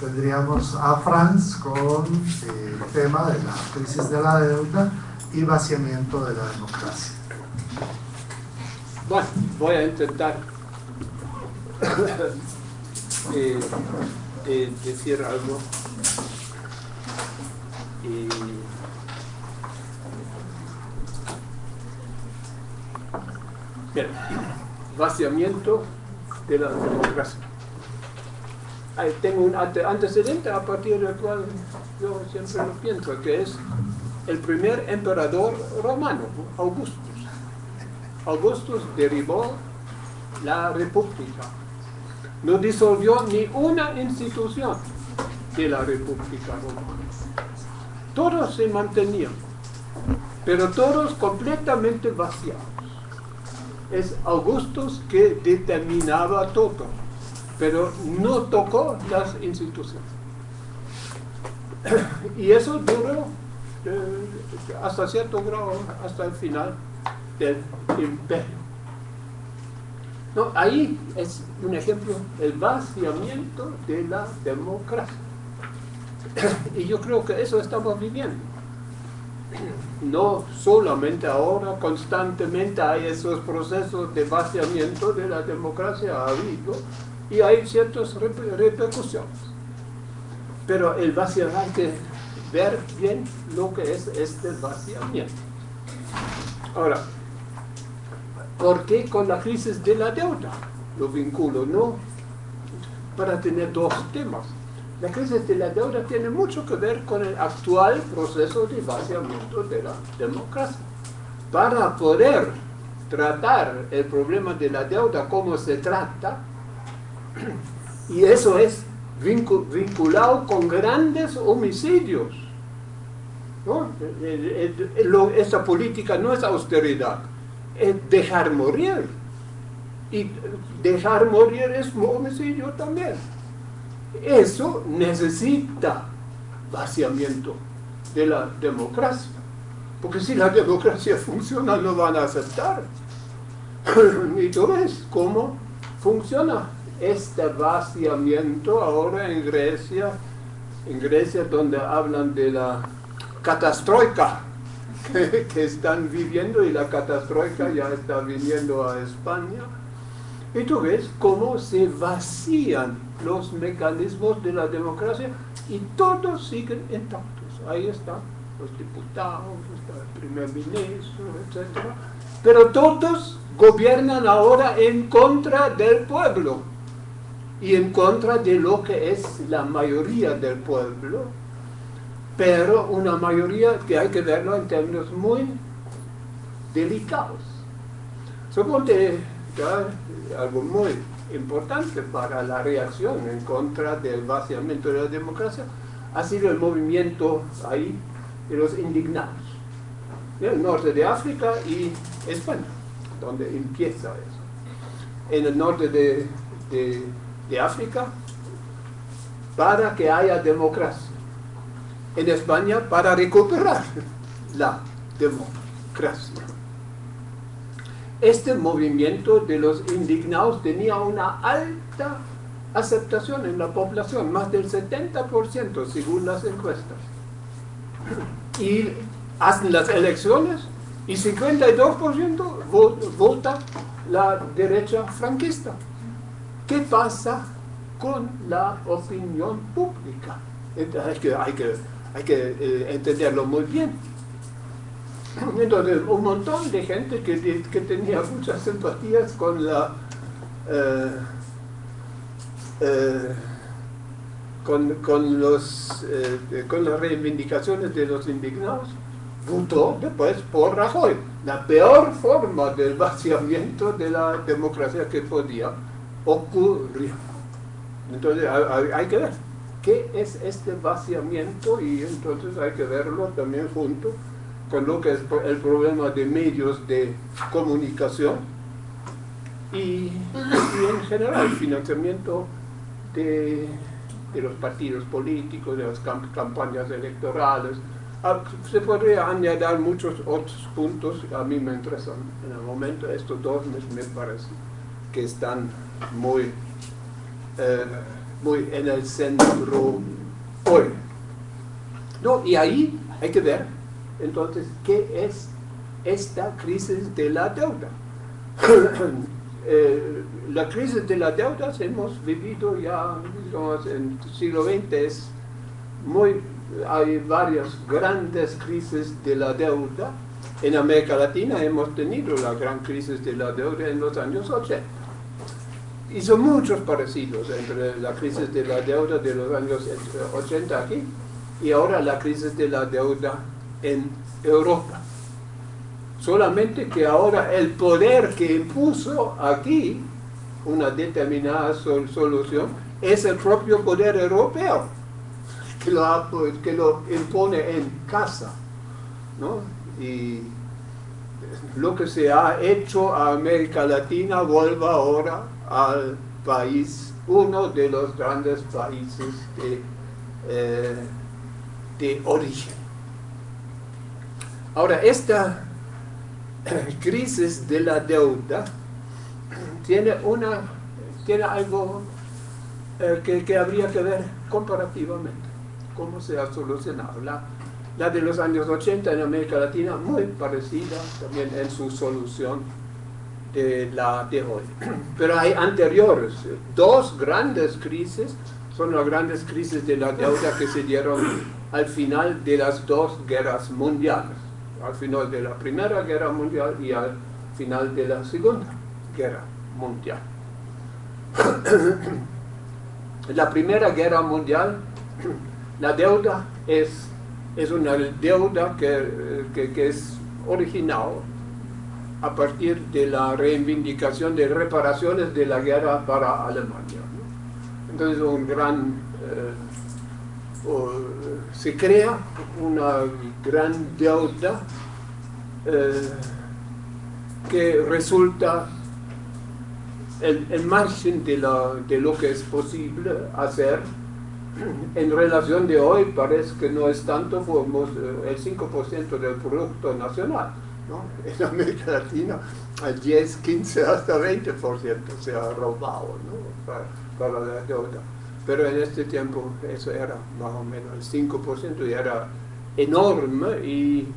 tendríamos a Franz con el tema de la crisis de la deuda y vaciamiento de la democracia. Bueno, voy a intentar eh, eh, decir algo. Bien, vaciamiento de la democracia. Tengo un antecedente a partir del cual yo siempre lo pienso, que es el primer emperador romano, Augustus. Augustus derivó la república. No disolvió ni una institución de la república romana. Todos se mantenían, pero todos completamente vaciados es Augustus que determinaba todo, pero no tocó las instituciones. Y eso duró eh, hasta cierto grado, hasta el final del imperio. No, ahí es un ejemplo, el vaciamiento de la democracia. Y yo creo que eso estamos viviendo no solamente ahora, constantemente hay esos procesos de vaciamiento de la democracia, ha habido, y hay ciertas repercusiones. Pero el vaciamiento, ver bien lo que es este vaciamiento. Ahora, ¿por qué con la crisis de la deuda? Lo vinculo, ¿no? Para tener dos temas la crisis de la deuda tiene mucho que ver con el actual proceso de vaciamiento de la democracia. Para poder tratar el problema de la deuda como se trata, y eso es vinculado con grandes homicidios. ¿no? Esta política no es austeridad, es dejar morir. Y dejar morir es homicidio también. Eso necesita vaciamiento de la democracia. Porque si la democracia funciona, no van a aceptar. y tú ves cómo funciona este vaciamiento ahora en Grecia, en Grecia donde hablan de la catastroika que, están viviendo y la catastroika ya está viniendo a España. Y tú ves cómo se vacían los mecanismos de la democracia y todos siguen intactos. Ahí están los diputados, el primer ministro, etc. Pero todos gobiernan ahora en contra del pueblo y en contra de lo que es la mayoría del pueblo, pero una mayoría que hay que verlo en términos muy delicados. Suponte algo muy importante para la reacción en contra del vaciamiento de la democracia ha sido el movimiento ahí de los indignados. En el norte de África y España, donde empieza eso. En el norte de, de, de África, para que haya democracia. En España, para recuperar la democracia este movimiento de los indignados tenía una alta aceptación en la población, más del 70% según las encuestas. Y hacen las elecciones y 52% vota la derecha franquista. ¿Qué pasa con la opinión pública? hay que, hay que, eh, entenderlo muy bien. Entonces, un montón de gente que, tenía muchas simpatías con la eh, eh, con, los, con las reivindicaciones de los indignados, votó después por Rajoy, la peor forma del vaciamiento de la democracia que podía ocurrir. Entonces hay que ver qué es este vaciamiento y entonces hay que verlo también junto con lo que es el problema de medios de comunicación y, en general el financiamiento de, los partidos políticos, de las campañas electorales. Ah, se podría añadir muchos otros puntos, a mí me interesan en el momento, estos dos me, me parecen que están muy eh, muy en el centro hoy. ¿No? Y ahí hay que ver, entonces, qué es esta crisis de la deuda. Eh, la crisis de la deuda hemos vivido ya en el siglo XX, es muy, hay varias grandes crisis de la deuda. En América Latina hemos tenido la gran crisis de la deuda en los años 80. Son muchos parecidos entre la crisis de la deuda de los años 80 aquí y ahora la crisis de la deuda en Europa. Solamente que ahora el poder que impuso aquí una determinada solución es el propio poder europeo que lo, que lo impone en casa. ¿no? Y lo que se ha hecho a América Latina vuelva ahora al país, uno de los grandes países de, eh, de origen. Ahora, esta crisis de la deuda tiene, una, tiene algo eh, que, habría que ver comparativamente, cómo se ha solucionado. La, la de los años 80 en América Latina, muy parecida también en su solución de la de hoy. Pero hay anteriores, dos grandes crisis, son las grandes crisis de la deuda que se dieron al final de las dos guerras mundiales al final de la Primera Guerra Mundial y al final de la Segunda Guerra Mundial. la Primera Guerra Mundial, la deuda es, es una deuda que, que, es original a partir de la reivindicación de reparaciones de la guerra para Alemania. Entonces un gran... Eh, se crea una gran deuda eh, que resulta el, margen de, de, lo que es posible hacer en relación de hoy parece que no es tanto como eh, el 5% del Producto Nacional. En América Latina al 10, 15, hasta 20% se ha robado para, para la deuda. Pero en este tiempo eso era más o menos el 5% y era enorme y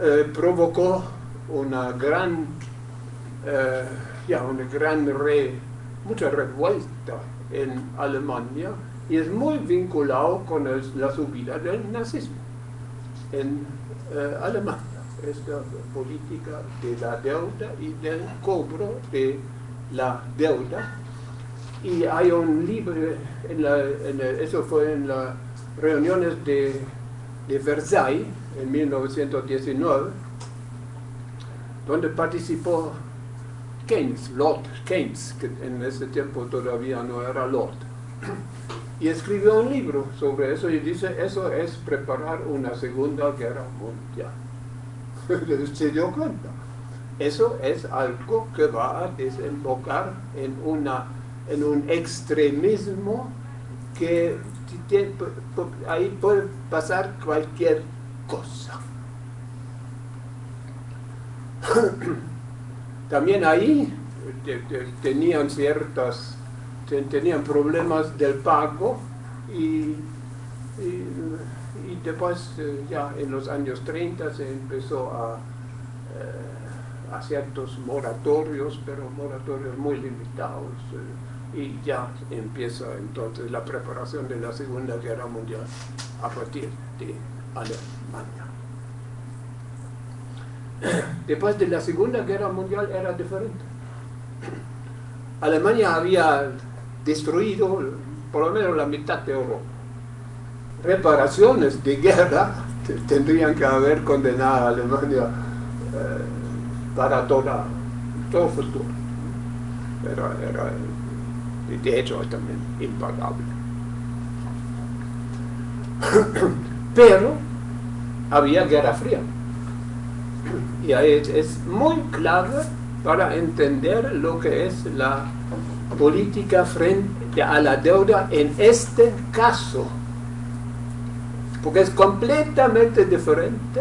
eh, provocó una gran, eh, ya una gran mucha revuelta en Alemania y es muy vinculado con la subida del nazismo en eh, Alemania. Esta política de la deuda y del cobro de la deuda y hay un libro, eso fue en las reuniones de, de Versailles en 1919, donde participó Keynes, Lord Keynes, que en ese tiempo todavía no era Lord. Y escribió un libro sobre eso y dice, eso es preparar una segunda guerra mundial. Se dio cuenta. Eso es algo que va a desembocar en una en un extremismo que ahí puede pasar cualquier cosa. También ahí tenían ciertas, tenían problemas del pago y, después eh, ya en los años 30 se empezó a, eh, a ciertos moratorios, pero moratorios muy limitados. Eh, y ya empieza entonces la preparación de la Segunda Guerra Mundial a partir de Alemania. Después de la Segunda Guerra Mundial era diferente. Alemania había destruido por lo menos la mitad de Europa. Reparaciones de guerra tendrían que haber condenado a Alemania eh, para toda, todo futuro. Era de hecho también impagable. Pero había guerra fría. Y es muy clave para entender lo que es la política frente a la deuda en este caso. Porque es completamente diferente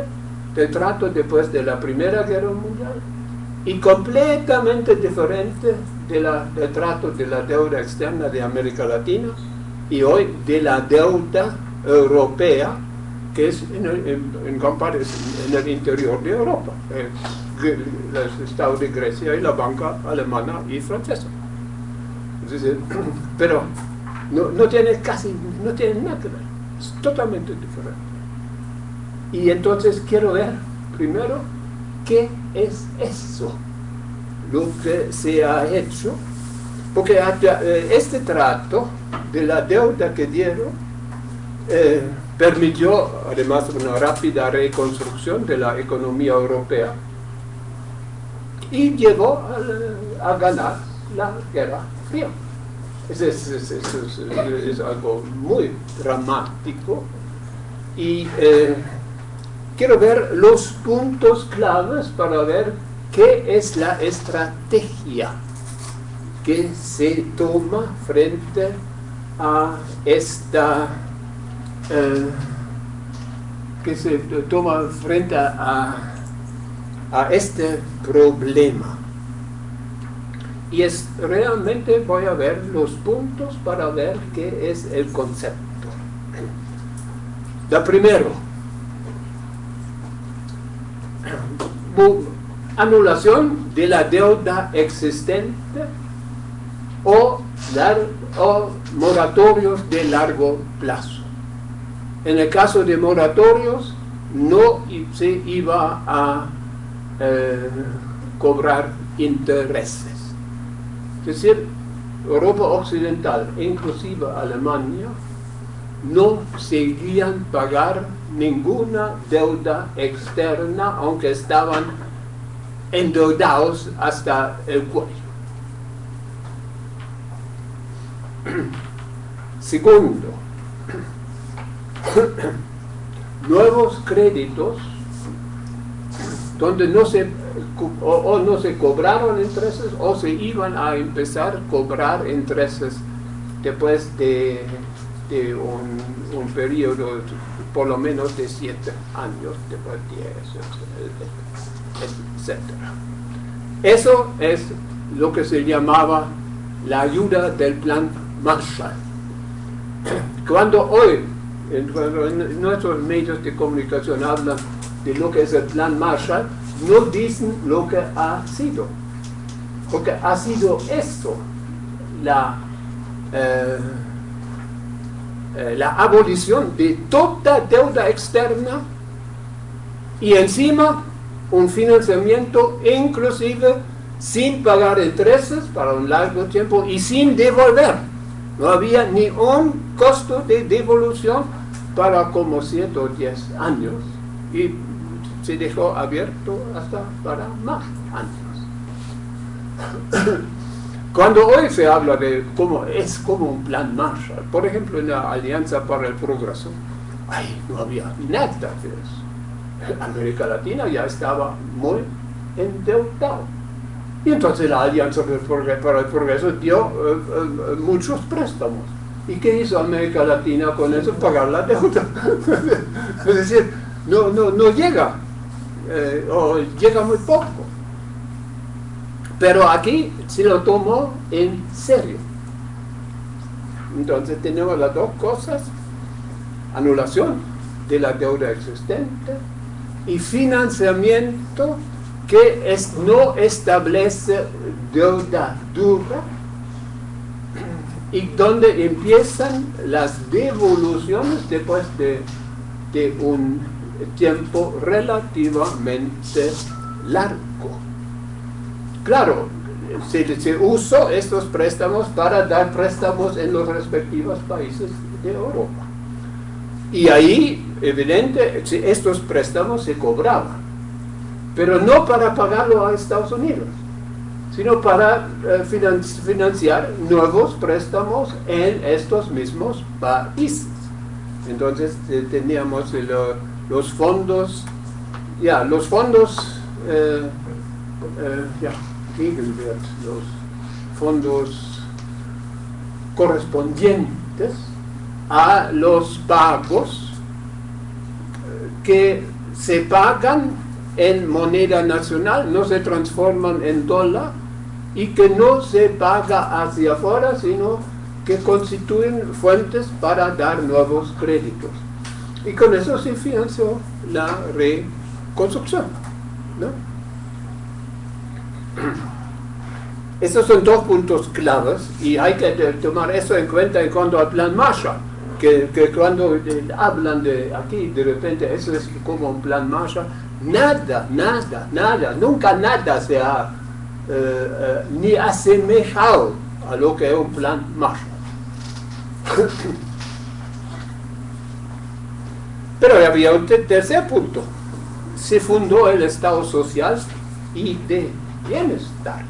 del trato después de la Primera Guerra Mundial y completamente diferente de del trato de la deuda externa de América Latina y hoy de la deuda europea que es en el, en, el interior de Europa, eh, el Estado de Grecia y la banca alemana y francesa. pero no, no, tiene casi, no tiene nada que ver, totalmente diferente. Y entonces quiero ver primero qué es eso, lo que se ha hecho, porque eh, este trato de la deuda que dieron eh, permitió además una rápida reconstrucción de la economía europea y llevó a, ganar la guerra fría. Es, es, algo muy dramático y eh, quiero ver los puntos claves para ver qué es la estrategia que se toma frente a esta eh, que se toma frente a, a este problema. Y es realmente voy a ver los puntos para ver qué es el concepto. La primero, anulación de la deuda existente o, o moratorios de largo plazo. En el caso de moratorios, no se iba a eh, cobrar intereses. Es decir, Europa Occidental, inclusive Alemania, no seguían pagar ninguna deuda externa, aunque estaban endeudados hasta el cuello. Segundo, nuevos créditos donde no se o, no se cobraron intereses o se iban a empezar a cobrar intereses después de, un, un, periodo por lo menos de siete años, después de 10, etc. Eso es lo que se llamaba la ayuda del plan Marshall. Cuando hoy en, nuestros medios de comunicación hablan de lo que es el plan Marshall, no dicen lo que ha sido. Porque ha sido esto la, eh, eh, la abolición de toda deuda externa y encima un financiamiento inclusive sin pagar intereses para un largo tiempo y sin devolver. No había ni un costo de devolución para como 110 años y se dejó abierto hasta para más años. Cuando hoy se habla de cómo es como un plan Marshall, por ejemplo en la Alianza para el Progreso, ay, no había nada de eso. América Latina ya estaba muy endeudado. Y entonces la Alianza para el Progreso dio eh, eh, muchos préstamos ¿Y qué hizo América Latina con eso? Pagar la deuda. es decir, no, no, no llega, eh, o llega muy poco. Pero aquí se lo tomó en serio. Entonces tenemos las dos cosas, anulación de la deuda existente y financiamiento que es, no establece deuda dura, y donde empiezan las devoluciones después de, un tiempo relativamente largo. Claro, se, se, usó estos préstamos para dar préstamos en los respectivos países de Europa. Y ahí, evidente, estos préstamos se cobraban, pero no para pagarlo a Estados Unidos sino para eh, financiar nuevos préstamos en estos mismos países. Entonces eh, teníamos los fondos, ya, los fondos, eh, ya, los fondos correspondientes a los pagos que se pagan en moneda nacional, no se transforman en dólar, y que no se paga hacia afuera, sino que constituyen fuentes para dar nuevos créditos. Y con eso se financió la reconstrucción. ¿no? Esos son dos puntos claves y hay que tomar eso en cuenta en cuanto al plan Marshall, que, cuando eh, hablan de aquí, de repente, eso es como un plan Marshall, nada, nada, nada, nunca nada se ha eh, eh, ni asemejado a lo que es un plan Marshall. Pero había un tercer punto. Se fundó el Estado social y de bienestar.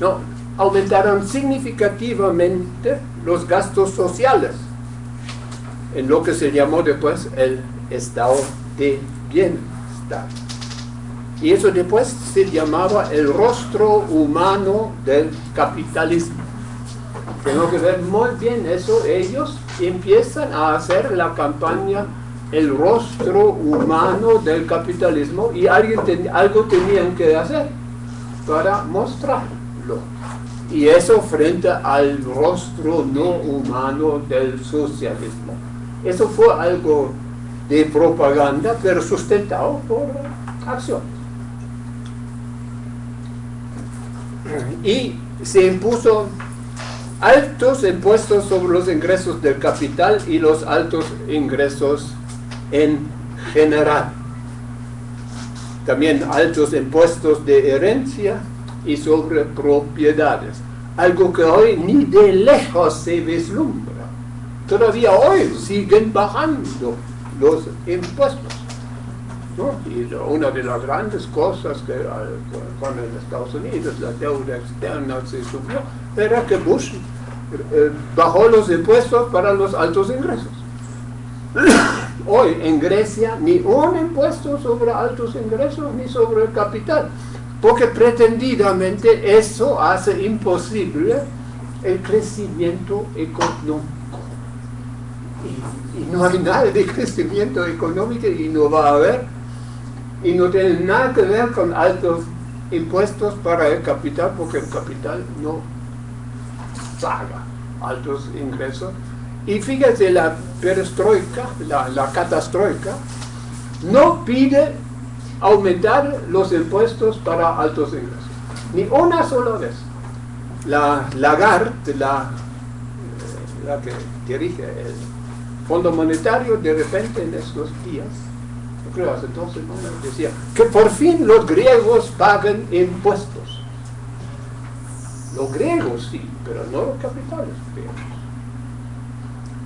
No, aumentaron significativamente los gastos sociales en lo que se llamó después el estado de bienestar. Y eso después se llamaba el rostro humano del capitalismo. Tengo que ver muy bien eso. Ellos empiezan a hacer la campaña el rostro humano del capitalismo y alguien algo tenían que hacer para mostrarlo. Y eso frente al rostro no humano del socialismo. Eso fue algo de propaganda, pero sustentado por acción. Y se impuso altos impuestos sobre los ingresos del capital y los altos ingresos en general. También altos impuestos de herencia y sobre propiedades. Algo que hoy ni de lejos se vislumbra. Todavía hoy siguen bajando los impuestos. Y una de las grandes cosas que cuando en Estados Unidos la deuda externa se subió era que Bush eh, bajó los impuestos para los altos ingresos. Hoy en Grecia ni un impuesto sobre altos ingresos ni sobre el capital, porque pretendidamente eso hace imposible el crecimiento económico. Y, no hay nada de crecimiento económico y no va a haber, y no tiene nada que ver con altos impuestos para el capital, porque el capital no paga altos ingresos. Y fíjate, la perestroika, la, la catastroika, no pide aumentar los impuestos para altos ingresos. Ni una sola vez. La Lagarde, la, la que dirige el Fondo Monetario, de repente en estos días, dos semanas, decía que por fin los griegos paguen impuestos. Los griegos sí, pero no los capitales.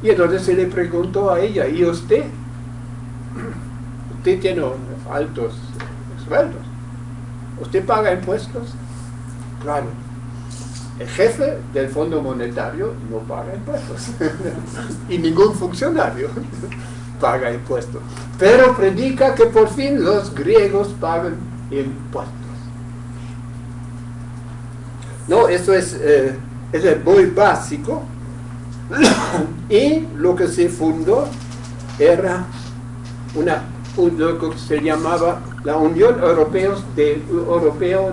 Y entonces se le preguntó a ella, ¿y usted? Usted tiene altos sueldos. ¿Usted paga impuestos? Claro. El jefe del Fondo Monetario no paga impuestos. y ningún funcionario paga impuestos. Pero predica que por fin los griegos pagan impuestos. No, eso es, eh, es muy básico. y lo que se fundó era una, lo que se llamaba la Unión Europea de, Europeo,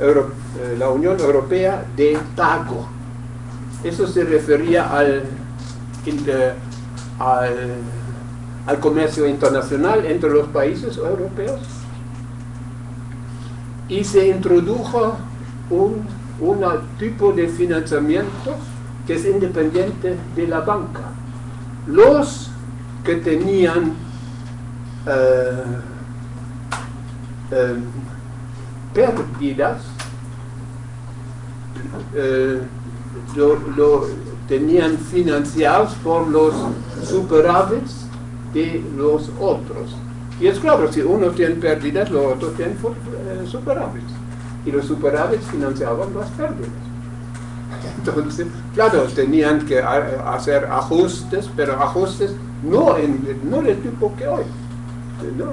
eh, la Unión Europea de Pago. Eso se refería al, al, al comercio internacional entre los países europeos y se introdujo un, un tipo de financiamiento que es independiente de la banca. Los que tenían eh, eh, pérdidas eh, lo, tenían financiados por los superávits de los otros. Y es claro, si uno tiene pérdidas, los otros tienen eh, superávits. Y los superávits financiaban las pérdidas. Entonces, claro, tenían que hacer ajustes, pero ajustes no, en, no del tipo que hoy. ¿no?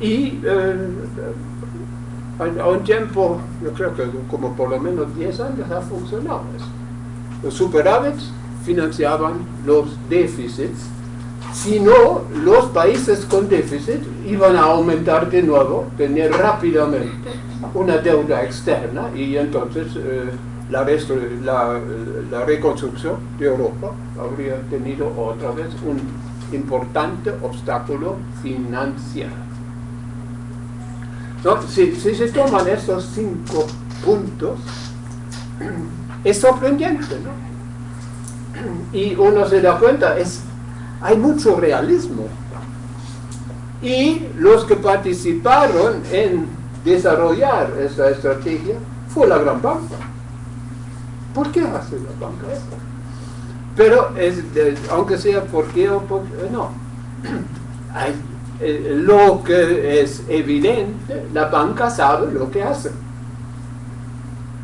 Y eh, a un tiempo, yo creo que como por lo menos 10 años ha funcionado eso. Los superávits financiaban los déficits Si no, los países con déficit iban a aumentar de nuevo, tener rápidamente una deuda externa y entonces eh, la, reconstrucción de Europa habría tenido otra vez un importante obstáculo financiero. Si, si, se toman esos cinco puntos, es sorprendente, ¿no? Y uno se da cuenta, es, hay mucho realismo. Y los que participaron en desarrollar esa estrategia fue la gran banca. ¿Por qué hace la banca eso? Pero es, aunque sea por qué o por no. Eh, lo que es evidente, la banca sabe lo que hace.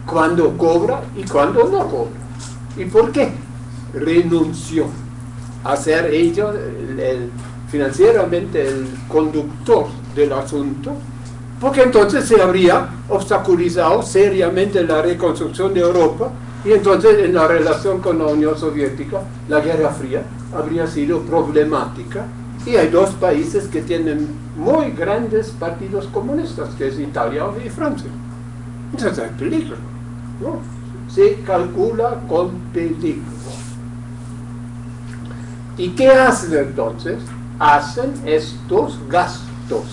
Cuando cobra y cuando no cobra. ¿Y por qué? Renunció a ser ellos financieramente el conductor del asunto, porque entonces se habría obstaculizado seriamente la reconstrucción de Europa y entonces en la relación con la Unión Soviética, la Guerra Fría habría sido problemática. Y hay dos países que tienen muy grandes partidos comunistas, que es Italia y Francia. Entonces hay peligro. Se calcula con peligro. ¿Y qué hacen entonces? Hacen estos gastos.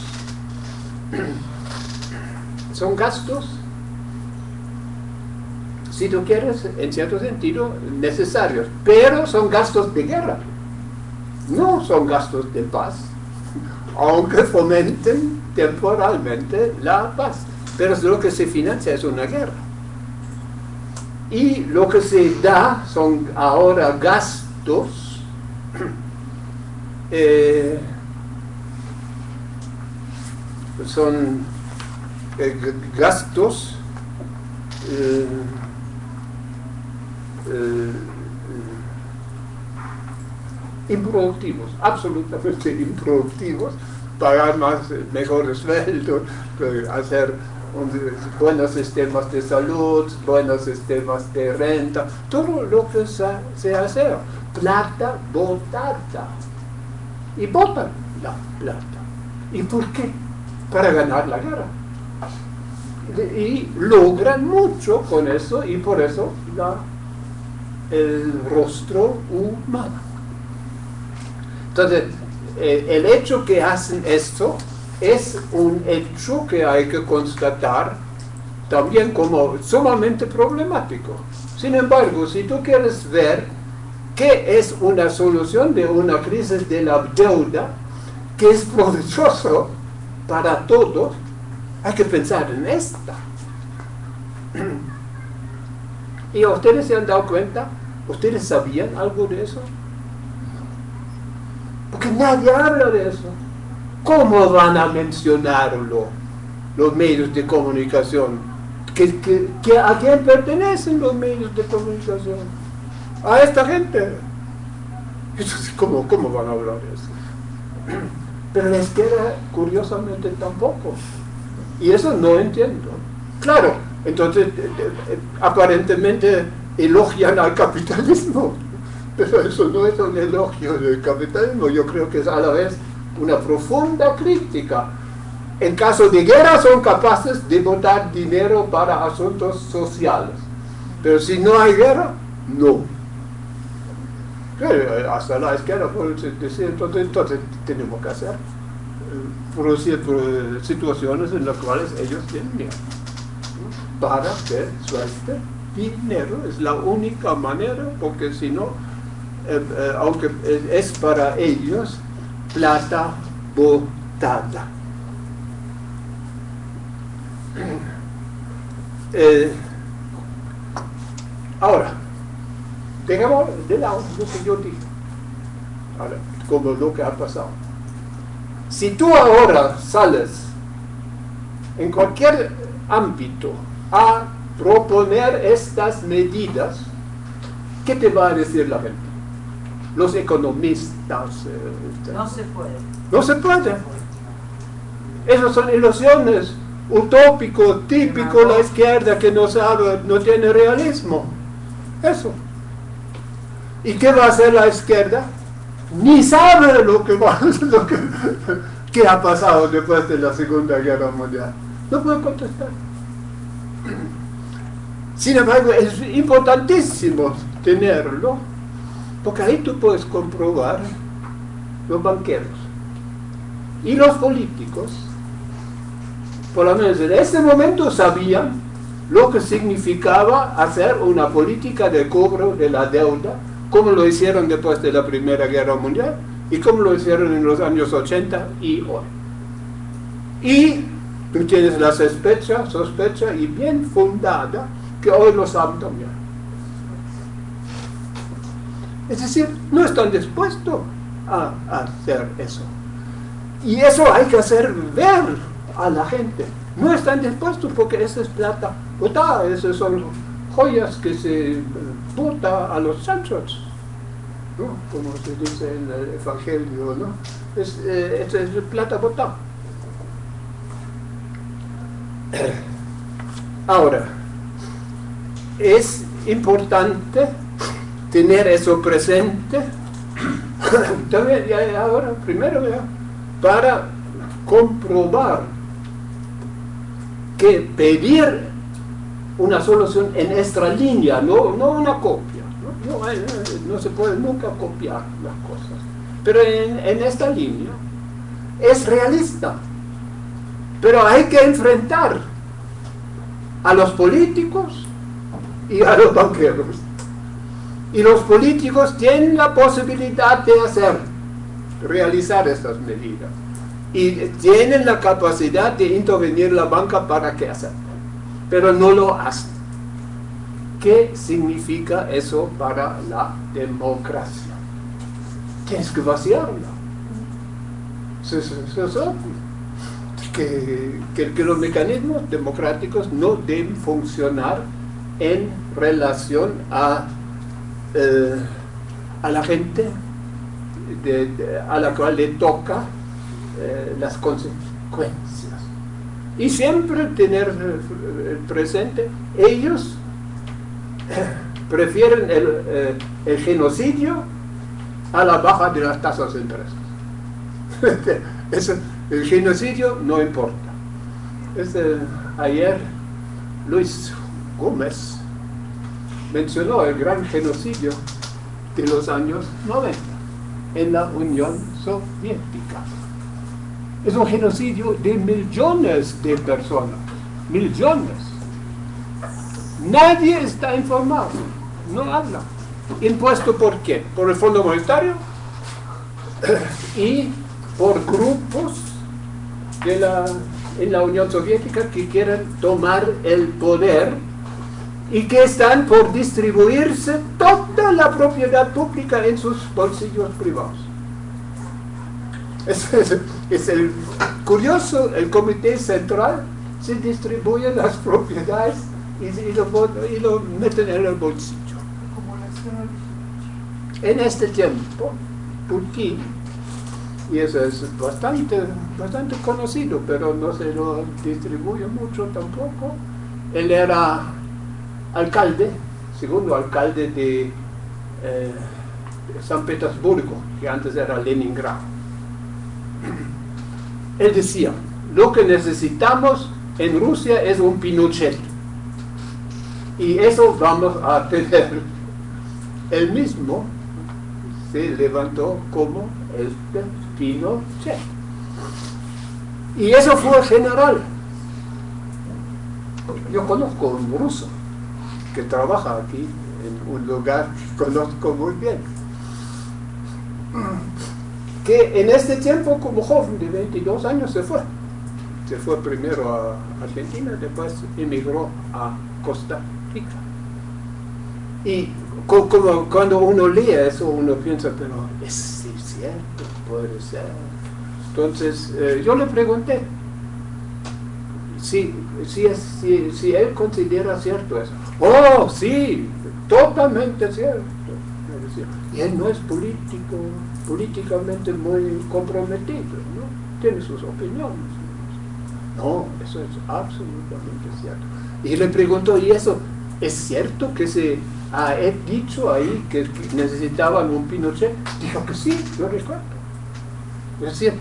Son gastos si tú quieres, en cierto sentido, necesarios, pero son gastos de guerra, no son gastos de paz, aunque fomenten temporalmente la paz, pero lo que se financia es una guerra. Y lo que se da son ahora gastos eh, son eh, gastos eh, improductivos, absolutamente improductivos, pagar más, mejores sueldos, hacer buenos sistemas de salud, buenos sistemas de renta, todo lo que se, hace, plata botada. Y botan la plata. ¿Y por qué? Para ganar la guerra. Y logran mucho con eso y por eso la el rostro humano. Entonces, eh, el hecho que hacen esto es un hecho que hay que constatar también como sumamente problemático. Sin embargo, si tú quieres ver qué es una solución de una crisis de la deuda, que es provechoso para todos, hay que pensar en esta. ¿Y ustedes se han dado cuenta? ¿Ustedes sabían algo de eso? Porque nadie habla de eso. ¿Cómo van a mencionarlo los medios de comunicación? a quién pertenecen los medios de comunicación? A esta gente. ¿cómo, ¿Cómo van a hablar eso? Pero la izquierda, curiosamente, tampoco. Y eso no entiendo. Claro, entonces, eh, eh, eh, aparentemente elogian al capitalismo. Pero eso no es un elogio del capitalismo, yo creo que es a la vez una profunda crítica. En caso de guerra son capaces de botar dinero para asuntos sociales, pero si no hay guerra, no. Hasta la izquierda decir, entonces, entonces tenemos que hacer, eh, producir situaciones en las cuales ellos tienen miedo para que suelte dinero, es la única manera, porque si no, eh, eh, aunque es para ellos, plata botada. Ahora, tengamos de lado lo que yo dije, ahora, como lo que ha pasado. Si tú ahora sales en cualquier ámbito a proponer estas medidas, ¿qué te va a decir la gente? Los economistas. Eh, no se puede. No se puede. Esas son ilusiones, utópico, típico la izquierda que no sabe, no tiene realismo. Eso. ¿Y qué va a hacer la izquierda? ni sabe lo que, lo que, que ha pasado después de la Segunda Guerra Mundial. No puede contestar. Sin embargo, es importantísimo tenerlo, porque ahí tú puedes comprobar los banqueros y los políticos, por lo menos en ese momento sabían lo que significaba hacer una política de cobro de la deuda, como lo hicieron después de la Primera Guerra Mundial y como lo hicieron en los años 80 y hoy. Y tú tienes la sospecha, sospecha y bien fundada que hoy lo saben también. Es decir, no están dispuestos a, hacer eso. Y eso hay que hacer ver a la gente. No están dispuestos porque esa es plata botada, esas son joyas que se bota a los chanchos, ¿no? como se dice en el Evangelio, ¿no? Es, eh, es plata botada. Ahora, es importante tener eso presente también ahora primero para comprobar que pedir una solución en nuestra línea, no, no una copia, ¿no? se puede nunca copiar las cosas, pero en, esta línea es realista, pero hay que enfrentar a los políticos y a los banqueros. Y los políticos tienen la posibilidad de hacer, realizar estas medidas. Y tienen la capacidad de intervenir la banca para que hacer. Pero no lo hacen. ¿Qué significa eso para la democracia? Tienes que vaciarla. Que, que, que los mecanismos democráticos no deben funcionar en relación a, eh, a la gente a la cual le toca eh, las consecuencias. Y siempre tener eh, presente, ellos prefieren el, el, genocidio a la baja de las tasas de interés. el genocidio no importa. ayer Luis Gómez mencionó el gran genocidio de los años 90 en la Unión Soviética. Es un genocidio de millones de personas, millones. Nadie está informado, no habla. ¿Impuesto por qué? Por el Fondo Monetario y por grupos de la, en la Unión Soviética que quieren tomar el poder y que están por distribuirse toda la propiedad pública en sus bolsillos privados. Es, el curioso, el comité central se distribuye las propiedades y, lo, meten en el bolsillo. En este tiempo, Putin, y eso es bastante, bastante conocido, pero no se lo distribuye mucho tampoco, él era alcalde, segundo alcalde de, eh, San Petersburgo, que antes era Leningrado. Él decía, lo que necesitamos en Rusia es un Pinochet. Y eso vamos a tener. El mismo se levantó como este Pinochet. Y eso fue general. Yo conozco un ruso que trabaja aquí en un lugar que conozco muy bien. Que en este tiempo, como joven de 22 años, se fue. Se fue primero a Argentina, después emigró a Costa Rica. Y como cuando uno lee eso, uno piensa, pero es cierto, puede ser. Entonces, eh, yo le pregunté si, si, si, si él considera cierto eso. Oh, sí, totalmente cierto. Y él no es político, políticamente muy comprometido, ¿no? Tiene sus opiniones. No, eso es absolutamente cierto. Y le preguntó, ¿y eso es cierto que se ha dicho ahí que necesitaban un Pinochet? dijo que sí, yo recuerdo. Es decir,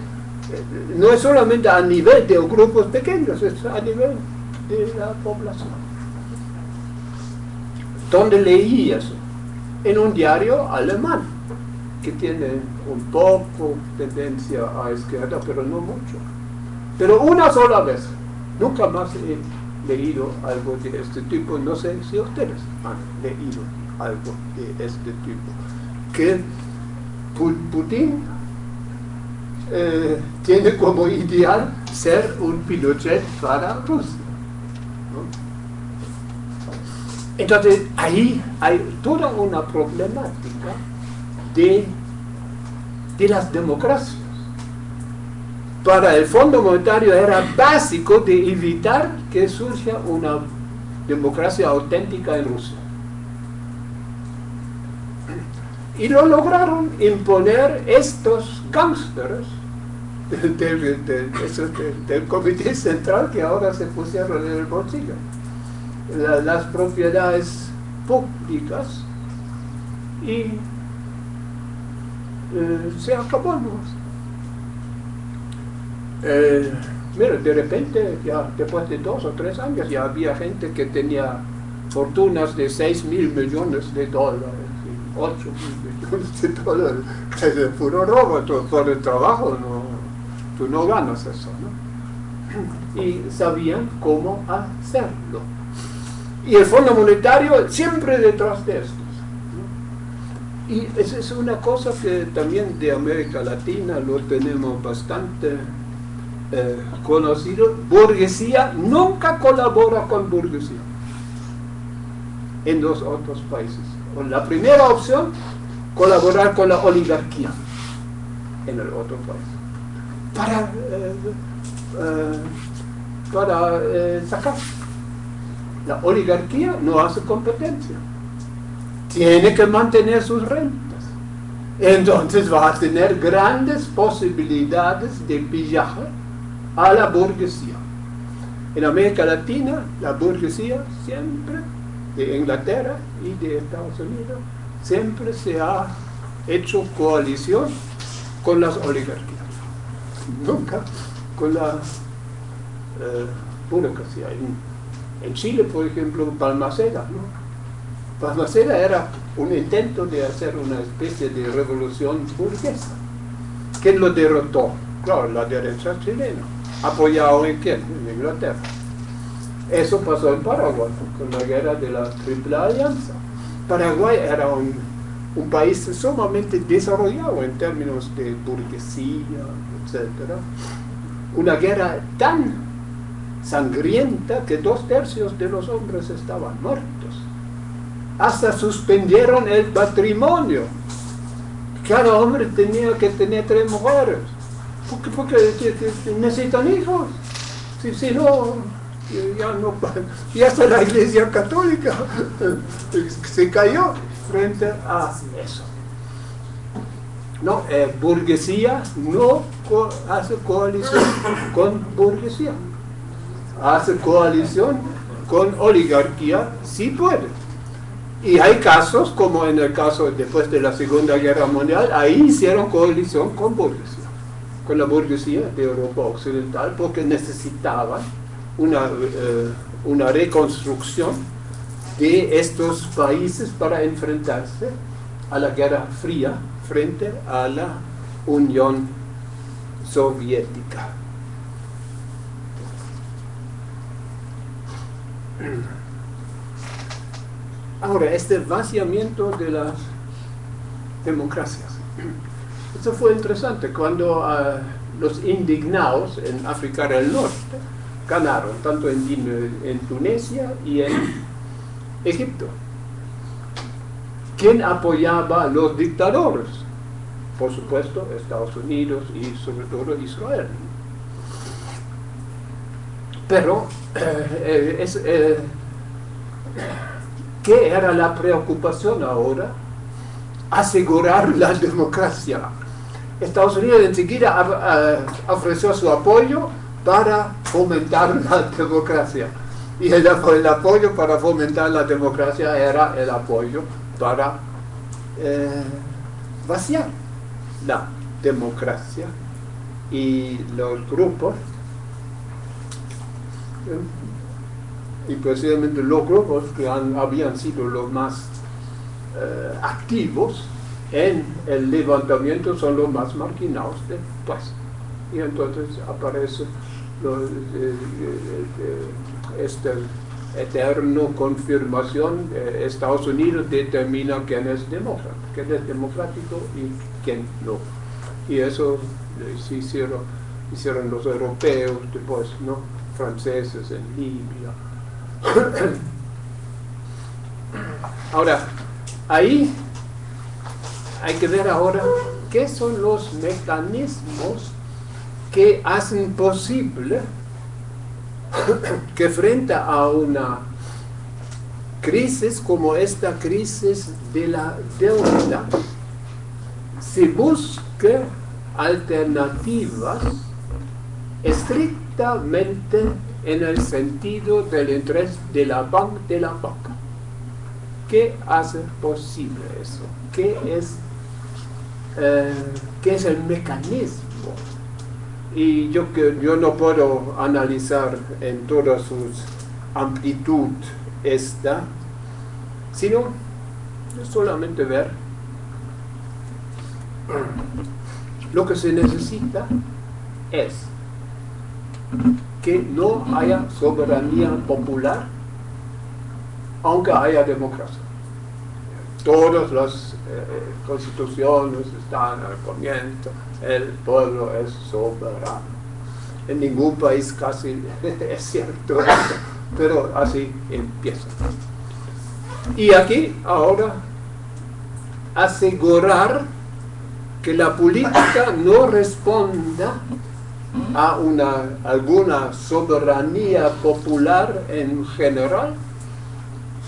no es solamente a nivel de grupos pequeños, es a nivel de la población. ¿Dónde leí eso? En un diario alemán, que tiene un poco tendencia a izquierda, pero no mucho. Pero una sola vez, nunca más he leído algo de este tipo, no sé si ustedes han leído algo de este tipo, que Putin eh, tiene como ideal ser un Pinochet para Rusia. Entonces ahí hay toda una problemática de, de las democracias. Para el Fondo Monetario era básico de evitar que surja una democracia auténtica en Rusia. Y lo lograron imponer estos gángsters del, comité central que ahora se pusieron en el bolsillo. Las propiedades públicas y eh, se acabó. Eh, mira, de repente, ya después de dos o tres años, ya había gente que tenía fortunas de 6 mil millones de dólares, 8 mil millones de dólares. Es puro robo, por el trabajo no tú no ganas eso, ¿no? Y sabían cómo hacerlo. Y el Fondo Monetario siempre detrás de esto. Y esa es una cosa que también de América Latina lo tenemos bastante eh, conocido. Burguesía nunca colabora con burguesía en los otros países. La primera opción, colaborar con la oligarquía en el otro país para, eh, eh, para sacar. La oligarquía no hace competencia. Tiene que mantener sus rentas. Entonces va a tener grandes posibilidades de pillaje a la burguesía. En América Latina, la burguesía siempre, de Inglaterra y de Estados Unidos, siempre se ha hecho coalición con las oligarquías nunca con la eh, burocracia. En, Chile, por ejemplo, Palmaceda, ¿no? Palmaceda era un intento de hacer una especie de revolución burguesa. ¿Quién lo derrotó? Claro, la derecha chilena, apoyado en quién? En Inglaterra. Eso pasó en Paraguay, con la guerra de la Triple Alianza. Paraguay era un, un país sumamente desarrollado en términos de burguesía, una guerra tan sangrienta que dos tercios de los hombres estaban muertos. Hasta suspendieron el matrimonio. Cada hombre tenía que tener tres mujeres. Porque, porque necesitan hijos. Si, si no, ya no y hasta la iglesia católica se cayó frente a eso. No, eh, burguesía no hace coalición con burguesía. Hace coalición con oligarquía, sí puede. Y hay casos, como en el caso después de la Segunda Guerra Mundial, ahí hicieron coalición con burguesía, con la burguesía de Europa Occidental, porque necesitaban una, eh, una reconstrucción de estos países para enfrentarse a la Guerra Fría frente a la Unión Soviética. Ahora, este vaciamiento de las democracias. Esto fue interesante cuando ah, los indignados en África del Norte ganaron, tanto en, en Tunisia y en Egipto. ¿Quién apoyaba a los dictadores? Por supuesto, Estados Unidos y sobre todo Israel. Pero, eh, eh, eh, ¿qué era la preocupación ahora? Asegurar la democracia. Estados Unidos enseguida ofreció su apoyo para fomentar la democracia. Y el, apoyo para fomentar la democracia era el apoyo para vaciar la democracia y los grupos y precisamente los grupos que habían sido los más eh, activos en el levantamiento son los más marginados después. Y entonces aparece eh, eh, esta eterna confirmación, Estados Unidos determina quién es demócrata, quién es democrático y quién no. Y eso se hicieron, hicieron los europeos después, ¿no? Franceses en Libia. Ahora, ahí hay que ver ahora qué son los mecanismos que hacen posible que frente a una crisis como esta crisis de la deuda se busque alternativas en el sentido del interés de la banca de la banca. ¿Qué hace posible eso? ¿Qué es, eh, ¿qué es el mecanismo? Y yo, yo no puedo analizar en toda su amplitud esta, sino solamente ver lo que se necesita es que no haya soberanía popular, aunque haya democracia. Todas las eh, constituciones están al comienzo, el pueblo es soberano. En ningún país casi es cierto pero así empieza. Y aquí ahora asegurar que la política no responda a una, alguna soberanía popular en general,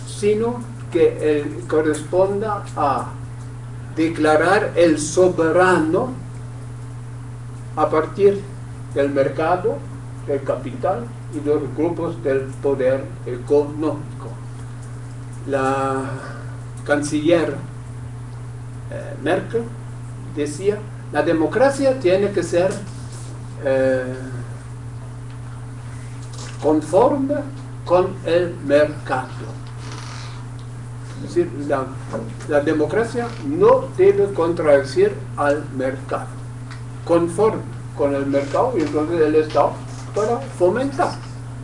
sino que corresponda a declarar el soberano a partir del mercado, del capital y los grupos del poder económico. La canciller eh, Merkel decía, la democracia tiene que ser eh, conforme con el mercado. Es decir, la, democracia no debe contradecir al mercado, conforme con el mercado y entonces el Estado para fomentar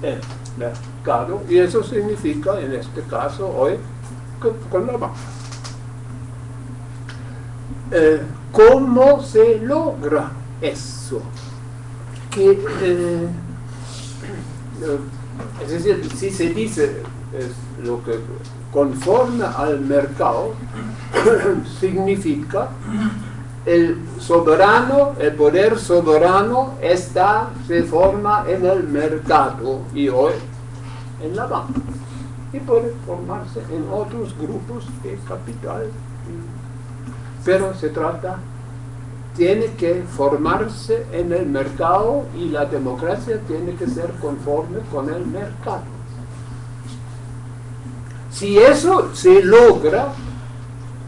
el mercado y eso significa en este caso hoy con, la banca. Eh, ¿Cómo se logra eso? Eh, es decir, si se dice lo que conforme al mercado, significa el soberano, el poder soberano está, se forma en el mercado y hoy en la banca. Y puede formarse en otros grupos de capital. Pero se trata tiene que formarse en el mercado y la democracia tiene que ser conforme con el mercado. Si eso se logra,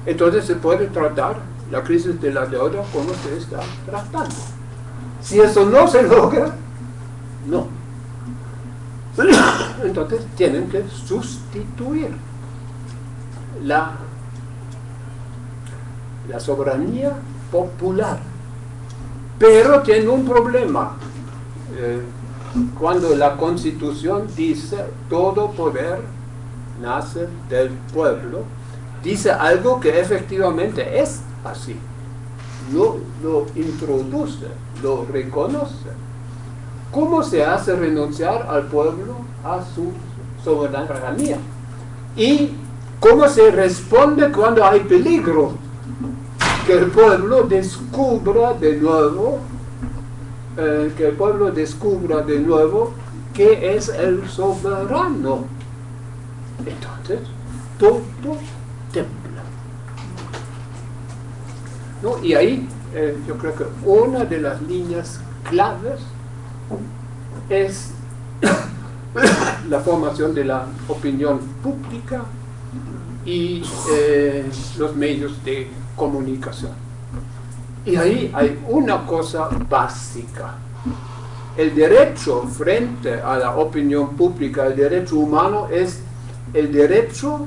entonces se puede tratar la crisis de la deuda como se está tratando. Si eso no se logra, no. Entonces tienen que sustituir la, la soberanía popular. Pero tiene un problema. Eh, cuando la constitución dice todo poder nace del pueblo, dice algo que efectivamente es así. No lo introduce, lo reconoce. ¿Cómo se hace renunciar al pueblo a su soberanía? ¿Y cómo se responde cuando hay peligro? Que el pueblo descubra de nuevo, eh, que el pueblo descubra de nuevo que es el soberano. Entonces, todo tembla. ¿No? Y ahí eh, yo creo que una de las líneas claves es la formación de la opinión pública y eh, los medios de comunicación. Y ahí hay una cosa básica. El derecho frente a la opinión pública, el derecho humano es el derecho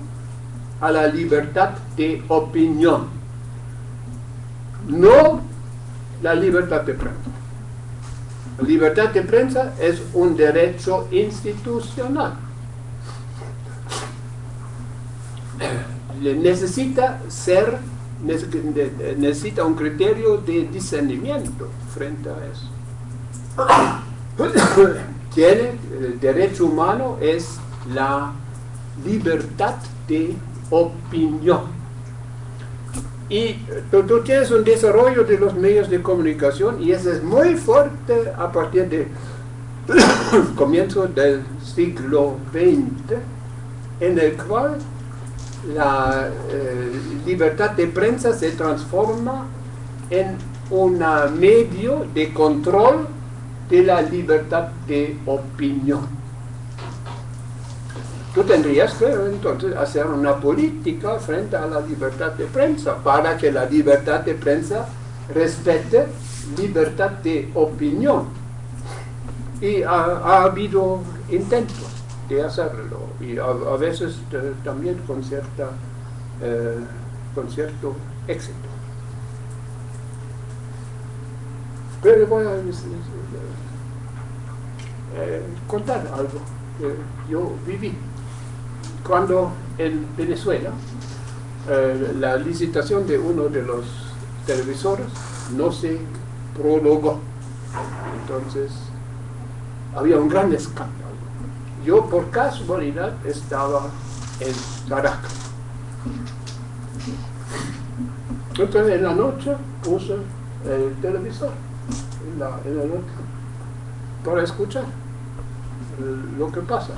a la libertad de opinión, no la libertad de prensa. La libertad de prensa es un derecho institucional. Necesita ser, necesita un criterio de discernimiento frente a eso. Tiene, el derecho humano es la libertad de opinión. Y tú, tienes un desarrollo de los medios de comunicación y eso es muy fuerte a partir del comienzo del siglo XX, en el cual la eh, libertad de prensa se transforma en un medio de control de la libertad de opinión. Tú tendrías que entonces hacer una política frente a la libertad de prensa para que la libertad de prensa respete libertad de opinión. Y ha, habido intentos de hacerlo y a, veces eh, también con, cierta, eh, con cierto éxito. Pero voy a eh, contar algo que yo viví cuando en Venezuela eh, la licitación de uno de los televisores no se prologó. Entonces había un gran escándalo. Yo por casualidad estaba en Caracas. Entonces en la noche puse el televisor en la, noche para escuchar lo que pasa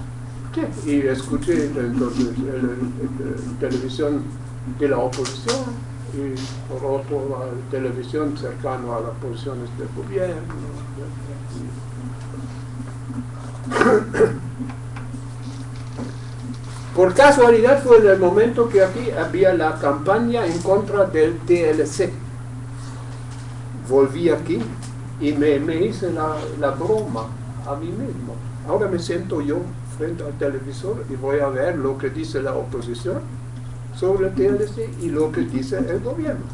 y escuché entonces la televisión de la oposición y por otro la televisión cercano a las posiciones del gobierno. Por casualidad fue en el momento que aquí había la campaña en contra del TLC. Volví aquí y me, hice la, la broma a mí mismo. Ahora me siento yo frente al televisor y voy a ver lo que dice la oposición sobre el TLC y lo que dice el gobierno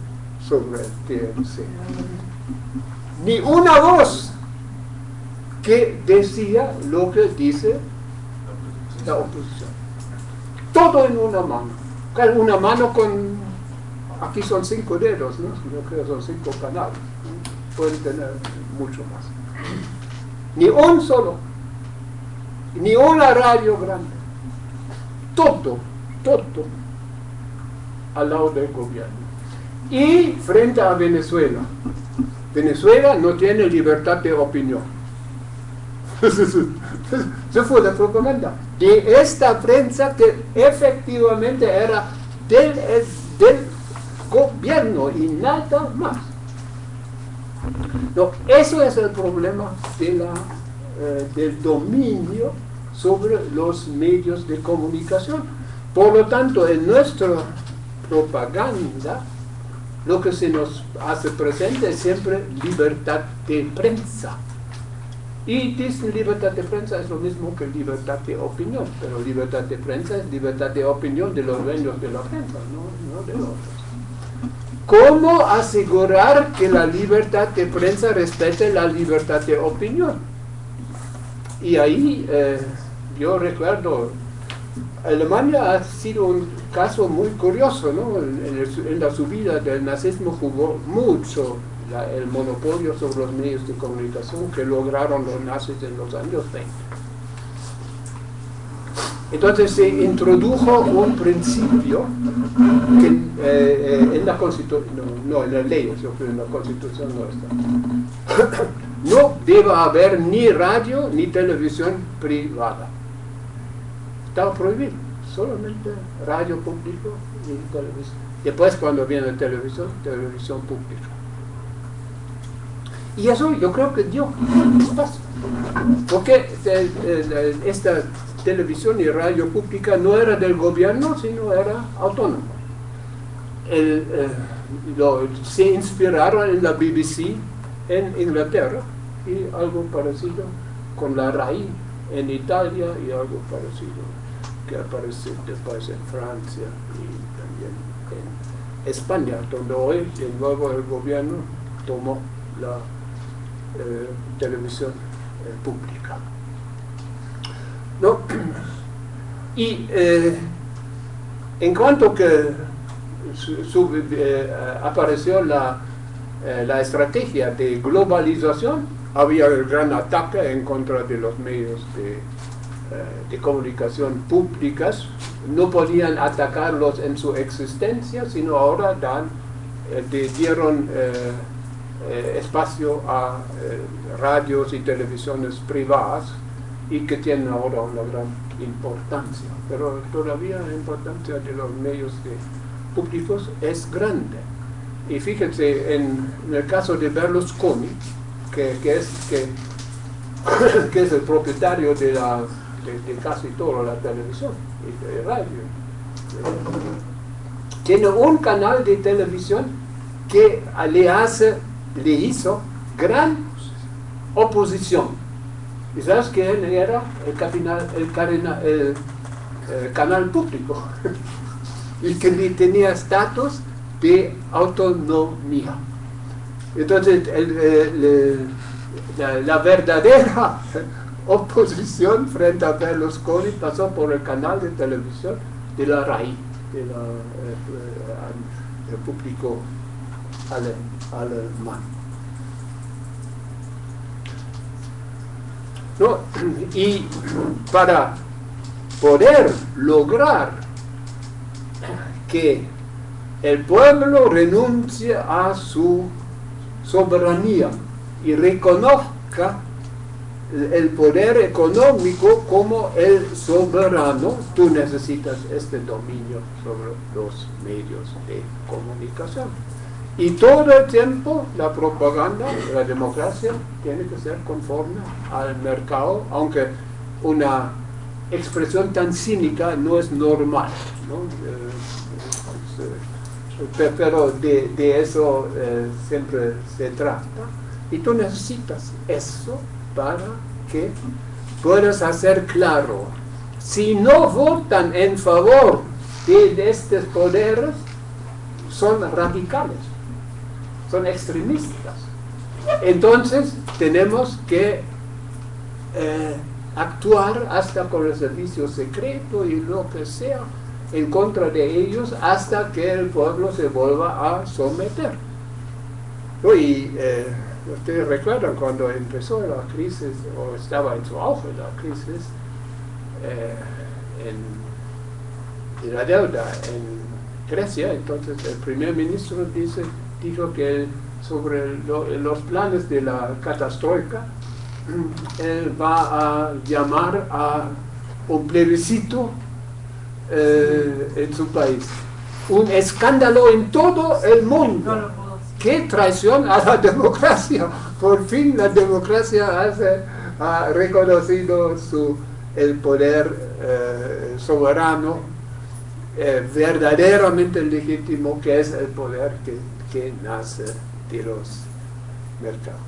sobre el TLC. Ni una voz que decía lo que dice la oposición. Todo en una mano. Una mano con, aquí son cinco dedos, ¿no? yo creo que son cinco canales. Pueden tener mucho más. Ni un solo ni una radio grande. Todo, todo al lado del gobierno. Y frente a Venezuela. Venezuela no tiene libertad de opinión. Eso fue la propaganda de esta prensa que efectivamente era del, del gobierno y nada más. No, eso es el problema de la eh, del dominio sobre los medios de comunicación. Por lo tanto, en nuestra propaganda, lo que se nos hace presente es siempre libertad de prensa. Y dicen libertad de prensa es lo mismo que libertad de opinión, pero libertad de prensa es libertad de opinión de los dueños de la prensa, no, no de los otros. ¿Cómo asegurar que la libertad de prensa respete la libertad de opinión? Y ahí eh, yo recuerdo, Alemania ha sido un caso muy curioso, ¿no? En, la subida del nazismo jugó mucho el monopolio sobre los medios de comunicación que lograron los nazis en los años 20. Entonces se introdujo un principio que eh, eh, en la constitución, no, en la ley, en la constitución no está no debe haber ni radio ni televisión privada. Estaba prohibido, solamente radio público y televisión. Después cuando viene televisión, televisión pública. Y eso yo creo que dio paso. Porque esta televisión y radio pública no era del gobierno, sino era autónoma. Eh, se inspiraron en la BBC en Inglaterra y algo parecido con la RAI en Italia y algo parecido que aparece después en Francia y también en España, donde hoy de nuevo el gobierno tomó la eh, televisión eh, pública. ¿No? Y eh, en cuanto que apareció la, la estrategia de globalización, había el gran ataque en contra de los medios de, de comunicación públicas, no podían atacarlos en su existencia, sino ahora dan, dieron eh, espacio a eh, radios y televisiones privadas y que tienen ahora una gran importancia. Pero todavía la importancia de los medios públicos es grande. Y fíjense, en, el caso de Berlusconi, que, es, que, es el propietario de, la, de, casi toda la televisión y de radio, tiene un canal de televisión que le hace le hizo gran oposición. ¿Y sabes quién era el, canal público? y que tenía estatus de autonomía. Entonces, la, verdadera oposición frente a Berlusconi pasó por el canal de televisión de la RAI, del de eh, eh, público alemán alemán. ¿No? Y para poder lograr que el pueblo renuncie a su soberanía y reconozca el poder económico como el soberano, tú necesitas este dominio sobre los medios de comunicación. Y todo el tiempo la propaganda, la democracia, tiene que ser conforme al mercado, aunque una expresión tan cínica no es normal. Eh, eh, pero de, eso eh, siempre se trata. Y tú necesitas eso para que puedas hacer claro. Si no votan en favor de estos poderes, son radicales son extremistas. Entonces tenemos que eh, actuar hasta con el servicio secreto y lo que sea en contra de ellos hasta que el pueblo se vuelva a someter. Y eh, ustedes recuerdan cuando empezó la crisis, o estaba en su auge la crisis, eh, en, la deuda en Grecia, entonces el primer ministro dice, dijo que sobre los planes de la catástrofe, él va a llamar a un plebiscito eh, en su país. Un escándalo en todo el mundo. ¡Qué traición a la democracia! Por fin la democracia ha reconocido su, el poder eh, soberano eh, verdaderamente legítimo que es el poder que que nace de los mercados.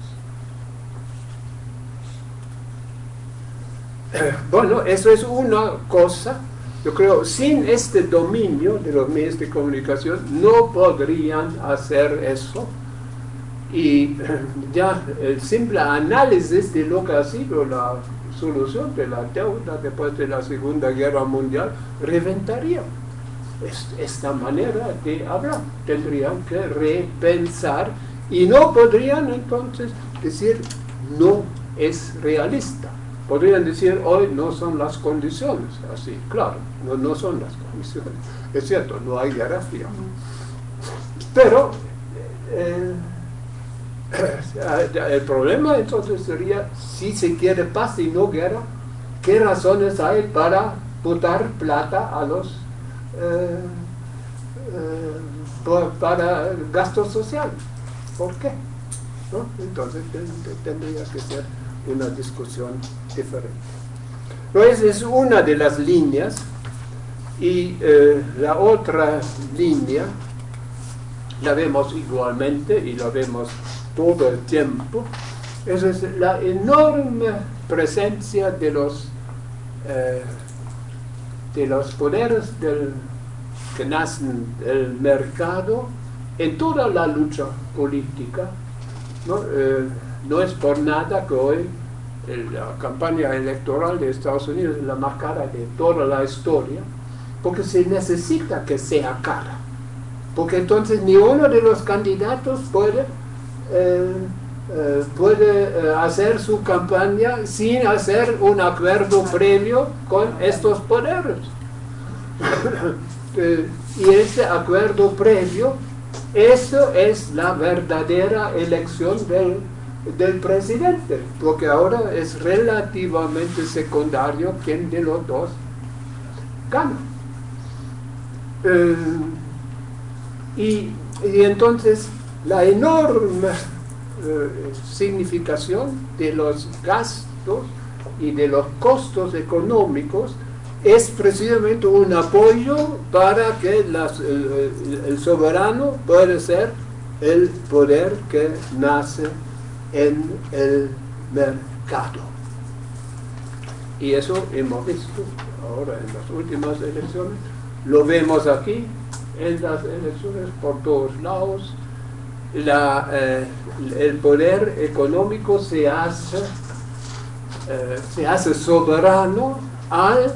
Bueno, eso es una cosa. Yo creo, sin este dominio de los medios de comunicación, no podrían hacer eso. Y ya el simple análisis de lo que ha sido la solución de la deuda después de la Segunda Guerra Mundial reventaría esta manera de hablar. Tendrían que repensar y no podrían entonces decir no es realista. Podrían decir hoy no son las condiciones, así, claro, no, no son las condiciones. Es cierto, no hay guerra fría. Pero eh, el problema entonces sería, si se quiere paz y no guerra, ¿qué razones hay para botar plata a los eh, eh, para gasto social. ¿Por qué? Entonces tendría que ser una discusión diferente. esa es una de las líneas y eh, la otra línea la vemos igualmente y la vemos todo el tiempo, es la enorme presencia de los, de los poderes que nacen del mercado en toda la lucha política. ¿no? Eh, no es por nada que hoy la campaña electoral de Estados Unidos es la más cara de toda la historia, porque se necesita que sea cara. Porque entonces ni uno de los candidatos puede, eh, eh, puede eh, hacer su campaña sin hacer un acuerdo previo con estos poderes. y ese acuerdo previo, eso es la verdadera elección del del presidente, porque ahora es relativamente secundario quién de los dos gana. Eh, y, entonces la enorme eh, significación de los gastos y de los costos económicos es precisamente un apoyo para que el soberano pueda ser el poder que nace en el mercado. Y eso hemos visto ahora en las últimas elecciones, lo vemos aquí en las elecciones por todos lados, la, eh, el poder económico se hace, eh, se hace soberano al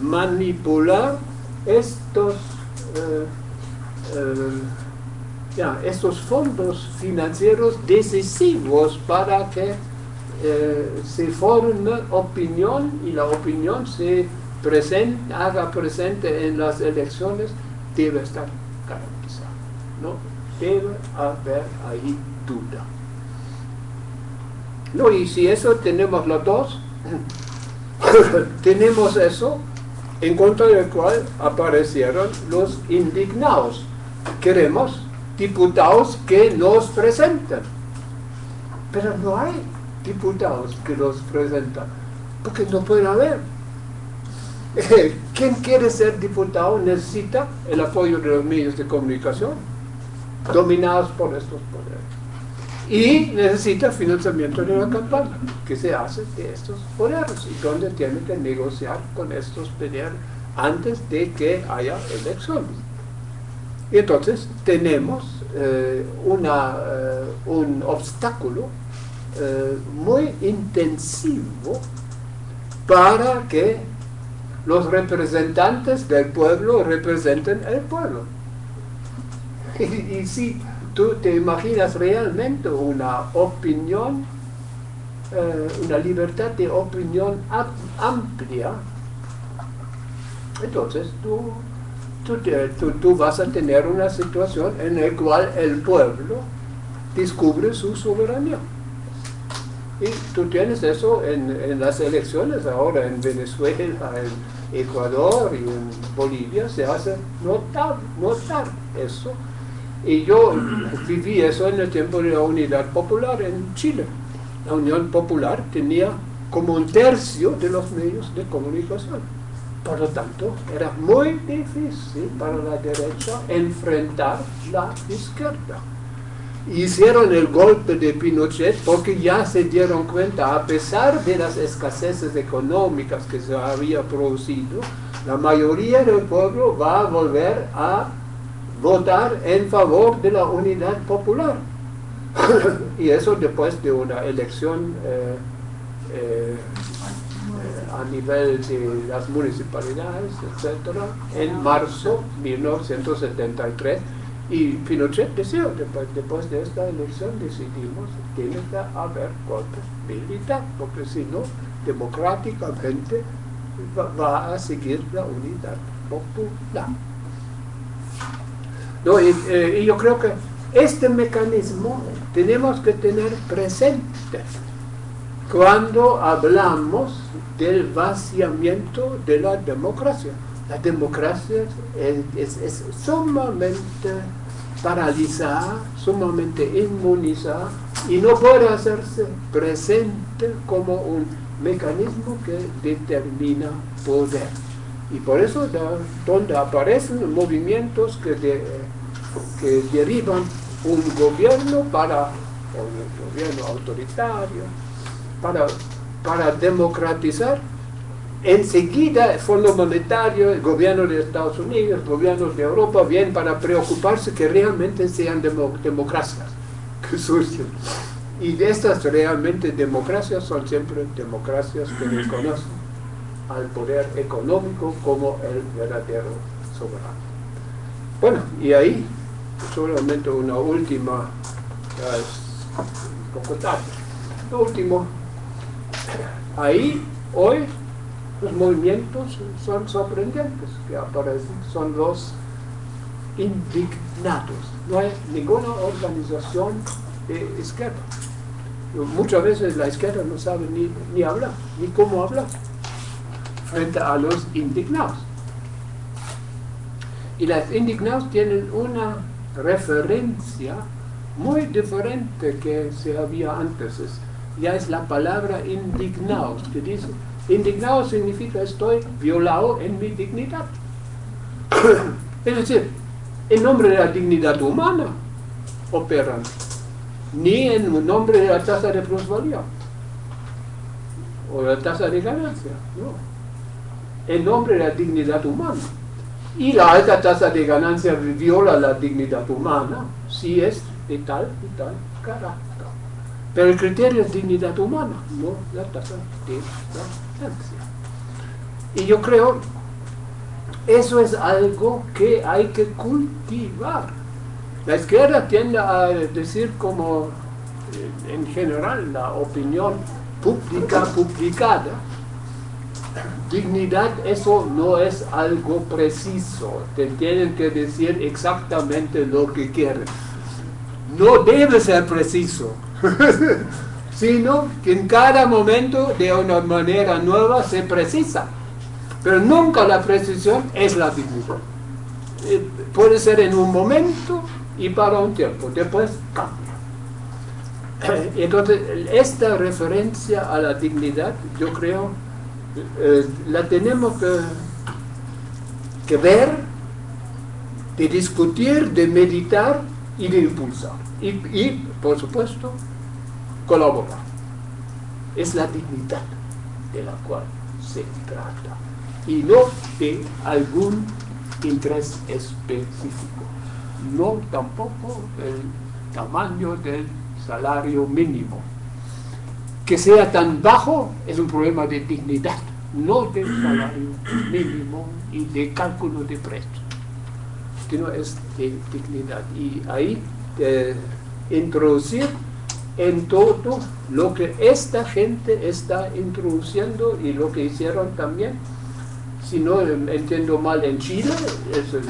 manipular estos eh, ya, estos fondos financieros decisivos para que se forme opinión y la opinión se presente, haga presente en las elecciones, debe estar garantizada. ¿no? Debe haber ahí duda. No, y si eso tenemos los dos, tenemos eso en contra del cual aparecieron los indignados. Queremos diputados que nos presentan. Pero no hay diputados que los presentan, porque no puede haber. Quien quiere ser diputado necesita el apoyo de los medios de comunicación, dominados por estos poderes. Y necesita financiamiento de la campaña, que se hace de estos poderes, y donde tiene que negociar con estos poderes antes de que haya elecciones. Y entonces tenemos eh, una, eh, un obstáculo eh, muy intensivo para que los representantes del pueblo representen el pueblo. Y, si tú te imaginas realmente una opinión, una libertad de opinión amplia, entonces tú tú, vas a tener una situación en la cual el pueblo descubre su soberanía. Y tú tienes eso en, las elecciones ahora en Venezuela, en Ecuador y en Bolivia, se hace notar, notar eso. Y yo viví eso en el tiempo de la Unidad Popular en Chile. La Unión Popular tenía como un tercio de los medios de comunicación por lo tanto, era muy difícil para la derecha enfrentar la izquierda. Hicieron el golpe de Pinochet porque ya se dieron cuenta, a pesar de las escaseces económicas que se había producido, la mayoría del pueblo va a volver a votar en favor de la unidad popular. y eso después de una elección eh, eh, a nivel de las municipalidades, etcétera, en marzo de 1973. Y Pinochet decía, después, de esta elección decidimos que tiene que haber golpe militar, porque si no, democráticamente va, a seguir la unidad popular. No, eh, y yo creo que este mecanismo tenemos que tener presente cuando hablamos del vaciamiento de la democracia. La democracia es, sumamente paralizada, sumamente inmunizada y no puede hacerse presente como un mecanismo que determina poder. Y por eso donde aparecen movimientos que que derivan un gobierno para, un gobierno autoritario, para, para democratizar enseguida el Fondo Monetario, el gobierno de Estados Unidos, el gobierno de Europa vienen para preocuparse que realmente sean democracias que surgen. Y de estas realmente democracias son siempre democracias que reconocen al poder económico como el verdadero soberano. Bueno, y ahí solamente una última, poco tarde, lo último, ahí hoy los movimientos son sorprendentes que aparecen, son los indignados. No hay ninguna organización de izquierda. Muchas veces la izquierda no sabe ni, ni hablar, ni cómo hablar frente a los indignados. Y los indignados tienen una referencia muy diferente que se había antes. Ya es la palabra indignados, que dice Indignado significa estoy violado en mi dignidad. es decir, en nombre de la dignidad humana operan, ni en nombre de la tasa de plusvalía o la tasa de ganancia, no. En nombre de la dignidad humana. Y la alta tasa de ganancia viola la dignidad humana si es de tal y tal carácter. Pero el criterio es dignidad humana, no la tasa de ganancia. Y yo creo, eso es algo que hay que cultivar. La izquierda tiende a decir como eh, en general la opinión pública publicada, dignidad eso no es algo preciso, te tienen que decir exactamente lo que quieren. No debe ser preciso, sino que en cada momento de una manera nueva se precisa. Pero nunca la precisión es la dignidad. Eh, puede ser en un momento y para un tiempo, después cambia. Entonces, esta referencia a la dignidad, yo creo, eh, la tenemos que, ver, de discutir, de meditar y de impulsar. Y, y por supuesto, colaborar. Es la dignidad de la cual se trata y no de algún interés específico, no tampoco el tamaño del salario mínimo. Que sea tan bajo es un problema de dignidad, no del salario mínimo y de cálculo de precios, sino es de dignidad. Y ahí eh, introducir en todo lo que esta gente está introduciendo y lo que hicieron también. Si no entiendo mal en Chile,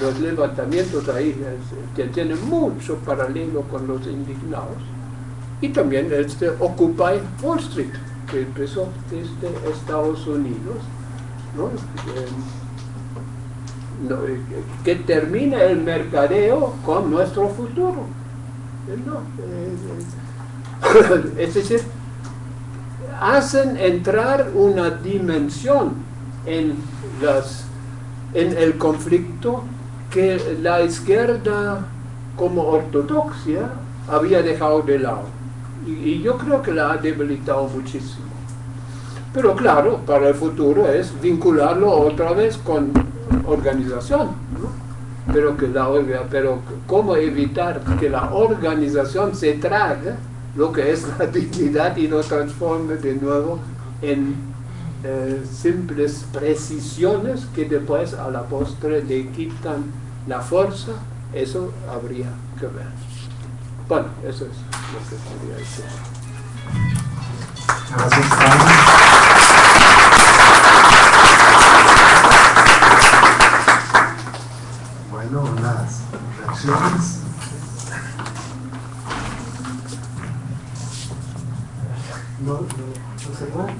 los levantamientos ahí tienen mucho paralelo con los indignados. Y también este Occupy Wall Street, que empezó desde Estados Unidos, eh, que termina el mercadeo con nuestro futuro. ¿no? Eh, es decir, hacen entrar una dimensión en el conflicto que la izquierda como ortodoxia había dejado de lado. Y, yo creo que la ha debilitado muchísimo. Pero claro, para el futuro es vincularlo otra vez con organización. Pero, que la, pero cómo evitar que la organización se trague lo que es la dignidad y lo transforme de nuevo en eh, simples precisiones que después a la postre le quitan la fuerza, eso habría que ver. Bueno, eso es lo que quería decir. Gracias, Bueno, unas reacciones. No, no, no se puede.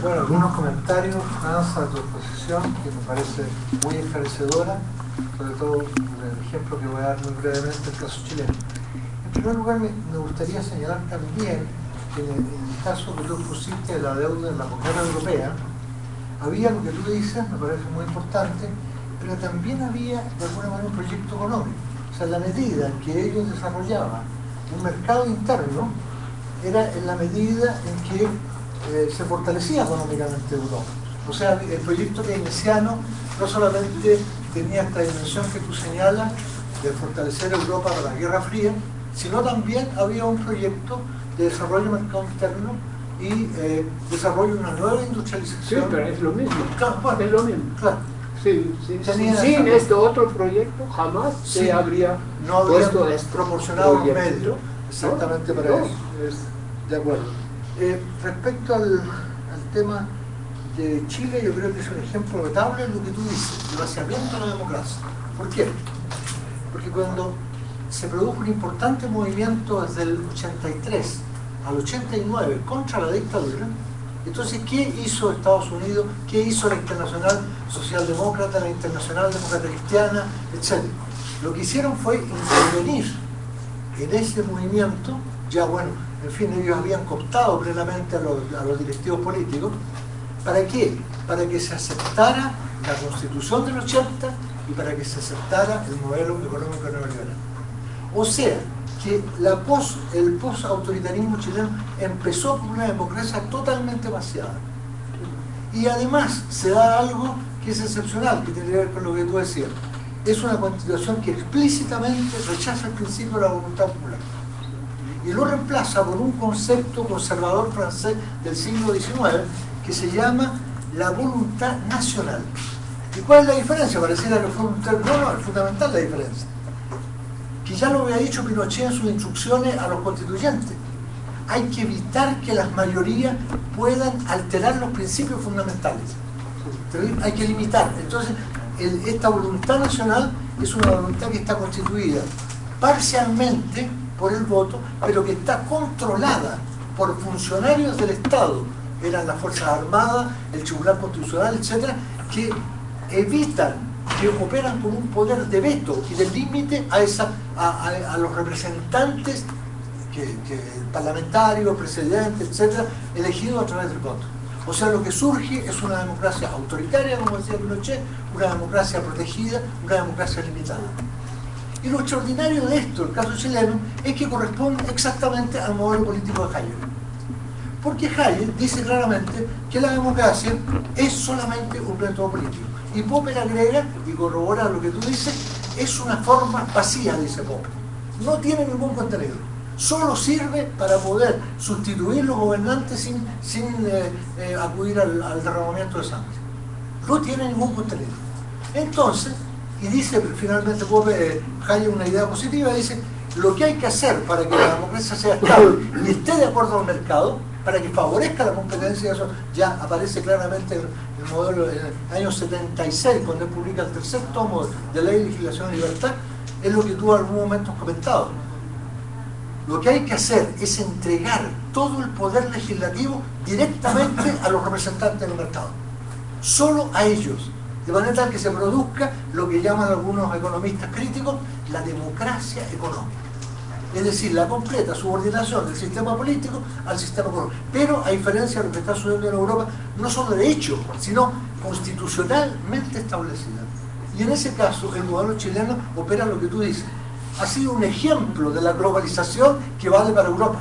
Bueno, algunos comentarios, Franza, a tu exposición, que me parece muy esclarecedora, sobre todo el ejemplo que voy a dar muy brevemente, el caso chileno. En primer lugar, me, gustaría señalar también que en el, caso que tú pusiste de la deuda en la moneda europea, había lo que tú dices, me parece muy importante, pero también había de alguna manera un proyecto económico. O sea, la medida en que ellos desarrollaban un mercado interno era en la medida en que eh, se fortalecía económicamente Europa. O sea, el proyecto keynesiano no solamente tenía esta dimensión que tú señalas de fortalecer Europa para la Guerra Fría, sino también había un proyecto de desarrollo del mercado interno y eh, desarrollo de una nueva industrialización. Sí, pero es lo mismo. Claro, es lo mismo. Claro. Sí, sí, sin este otro proyecto jamás se habría no puesto proporcionado un medio exactamente para eso. De acuerdo. Eh, respecto al, tema de Chile, yo creo que es un ejemplo notable lo que tú dices, el vaciamiento de la democracia. ¿Por qué? Porque cuando se produjo un importante movimiento desde el 83 al 89 contra la dictadura, entonces, ¿qué hizo Estados Unidos? ¿Qué hizo la Internacional Socialdemócrata, la Internacional Demócrata Cristiana, etcétera? Lo que hicieron fue intervenir en ese movimiento, ya bueno, en fin, ellos habían cooptado plenamente a los, directivos políticos, ¿para qué? Para que se aceptara la constitución del 80 y para que se aceptara el modelo económico neoliberal. O sea, que el post-autoritarismo chileno empezó con una democracia totalmente vaciada. Y además se da algo que es excepcional, que tiene que ver con lo que tú decías. Es una constitución que explícitamente rechaza el principio de la voluntad popular. Y lo reemplaza por un concepto conservador francés del siglo XIX que se llama la voluntad nacional. ¿Y cuál es la diferencia? Pareciera que fue un término, no, no, es fundamental la diferencia que ya lo había dicho Pinochet en sus instrucciones a los constituyentes. Hay que evitar que las mayorías puedan alterar los principios fundamentales. Hay que limitar. Entonces, esta voluntad nacional es una voluntad que está constituida parcialmente por el voto, pero que está controlada por funcionarios del Estado, eran las Fuerzas Armadas, el Tribunal Constitucional, etcétera, que evitan que operan con un poder de veto y de límite a, esa, a, los representantes que, parlamentarios, presidentes, etcétera, elegidos a través del voto. O sea, lo que surge es una democracia autoritaria, como decía Pinochet, una democracia protegida, una democracia limitada. Y lo extraordinario de esto, el caso chileno, es que corresponde exactamente al modelo político de Hayek. Porque Hayek dice claramente que la democracia es solamente un método político. Y Popper agrega, y corrobora lo que tú dices, es una forma vacía, dice Popper. No tiene ningún contenido. Solo sirve para poder sustituir los gobernantes sin, sin eh, eh, acudir al, derramamiento de sangre. No tiene ningún contenido. Entonces, y dice finalmente Popper, eh, una idea positiva, dice, lo que hay que hacer para que la democracia sea estable y esté de acuerdo al mercado, para que favorezca la competencia, eso ya aparece claramente en el modelo en el año 76, cuando él publica el tercer tomo de Ley, Legislación y Libertad, es lo que tú en algún momento has comentado. Lo que hay que hacer es entregar todo el poder legislativo directamente a los representantes del mercado. Solo a ellos. De manera tal que se produzca lo que llaman algunos economistas críticos la democracia económica es decir, la completa subordinación del sistema político al sistema económico. Pero a diferencia de lo que está sucediendo en Europa, no solo de hecho, sino constitucionalmente establecida. Y en ese caso, el modelo chileno opera lo que tú dices. Ha sido un ejemplo de la globalización que vale para Europa.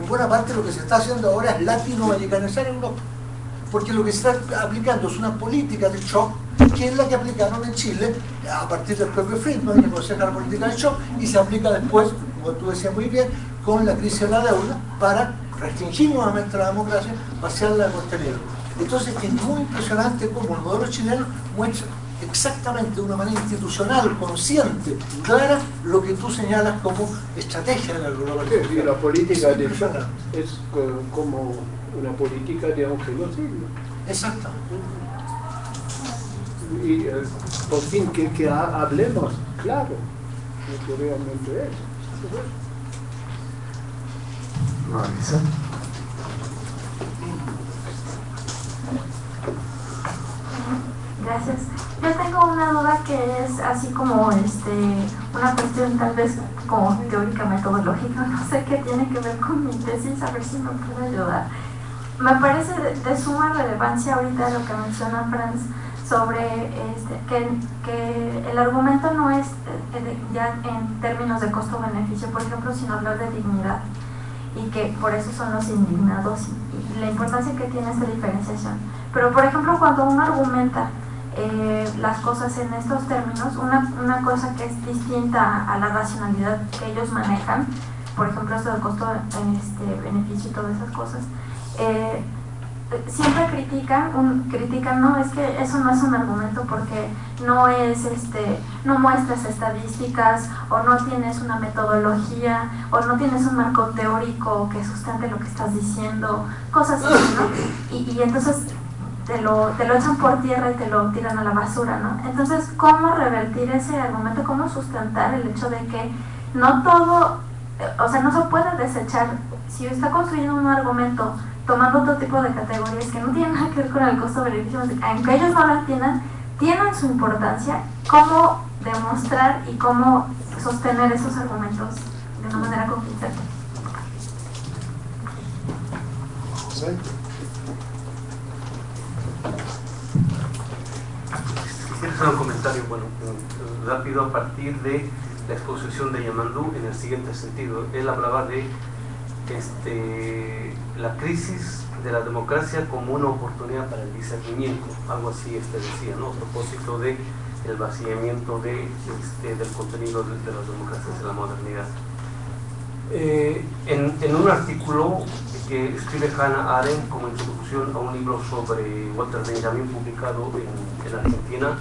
En buena parte lo que se está haciendo ahora es latinoamericanizar Europa. Porque lo que se está aplicando es una política de shock que es la que aplicaron en Chile a partir del propio Friedman, que aconseja la política de shock, y se aplica después como tú decías muy bien, con la crisis de la deuda para restringir nuevamente la democracia, vaciarla de contenido. Entonces es muy impresionante cómo el modelo chileno muestra exactamente de una manera institucional, consciente, clara, lo que tú señalas como estrategia de la globalización. Sí, la política de es como una política de un genocidio. Exactamente. Y eh, por fin que, que hablemos, claro, lo que realmente es. Gracias. Yo tengo una duda que es así como este una cuestión tal vez como teórica metodológica, no sé qué tiene que ver con mi tesis, a ver si me puede ayudar. Me parece de, suma relevancia ahorita lo que menciona Franz sobre este, que, el argumento no es eh, ya en términos de costo-beneficio, por ejemplo, sino hablar de dignidad y que por eso son los indignados y, la importancia que tiene esta diferenciación. Pero, por ejemplo, cuando uno argumenta eh, las cosas en estos términos, una, una, cosa que es distinta a la racionalidad que ellos manejan, por ejemplo, esto del costo-beneficio este, y todas esas cosas, eh, siempre critican, un, critican, no, es que eso no es un argumento porque no es, este, no muestras estadísticas o no tienes una metodología o no tienes un marco teórico que sustente lo que estás diciendo, cosas así, ¿no? Y, y entonces te lo, te lo echan por tierra y te lo tiran a la basura, ¿no? Entonces, ¿cómo revertir ese argumento? ¿Cómo sustentar el hecho de que no todo, o sea, no se puede desechar, si está construyendo un argumento tomando otro tipo de categorías que no tienen nada que ver con el costo-beneficio, aunque ellos no la entiendan, tienen su importancia, cómo demostrar y cómo sostener esos argumentos de una manera convincente. Quisiera hacer un comentario, bueno, rápido a partir de la exposición de Yamandú en el siguiente sentido. Él hablaba de este, la crisis de la democracia como una oportunidad para el discernimiento, algo así este decía, ¿no? a propósito de el vaciamiento de, este, del contenido de, las democracias de la modernidad. Eh, en, un artículo que escribe Hannah Arendt como introducción a un libro sobre Walter Benjamin publicado en, en Argentina,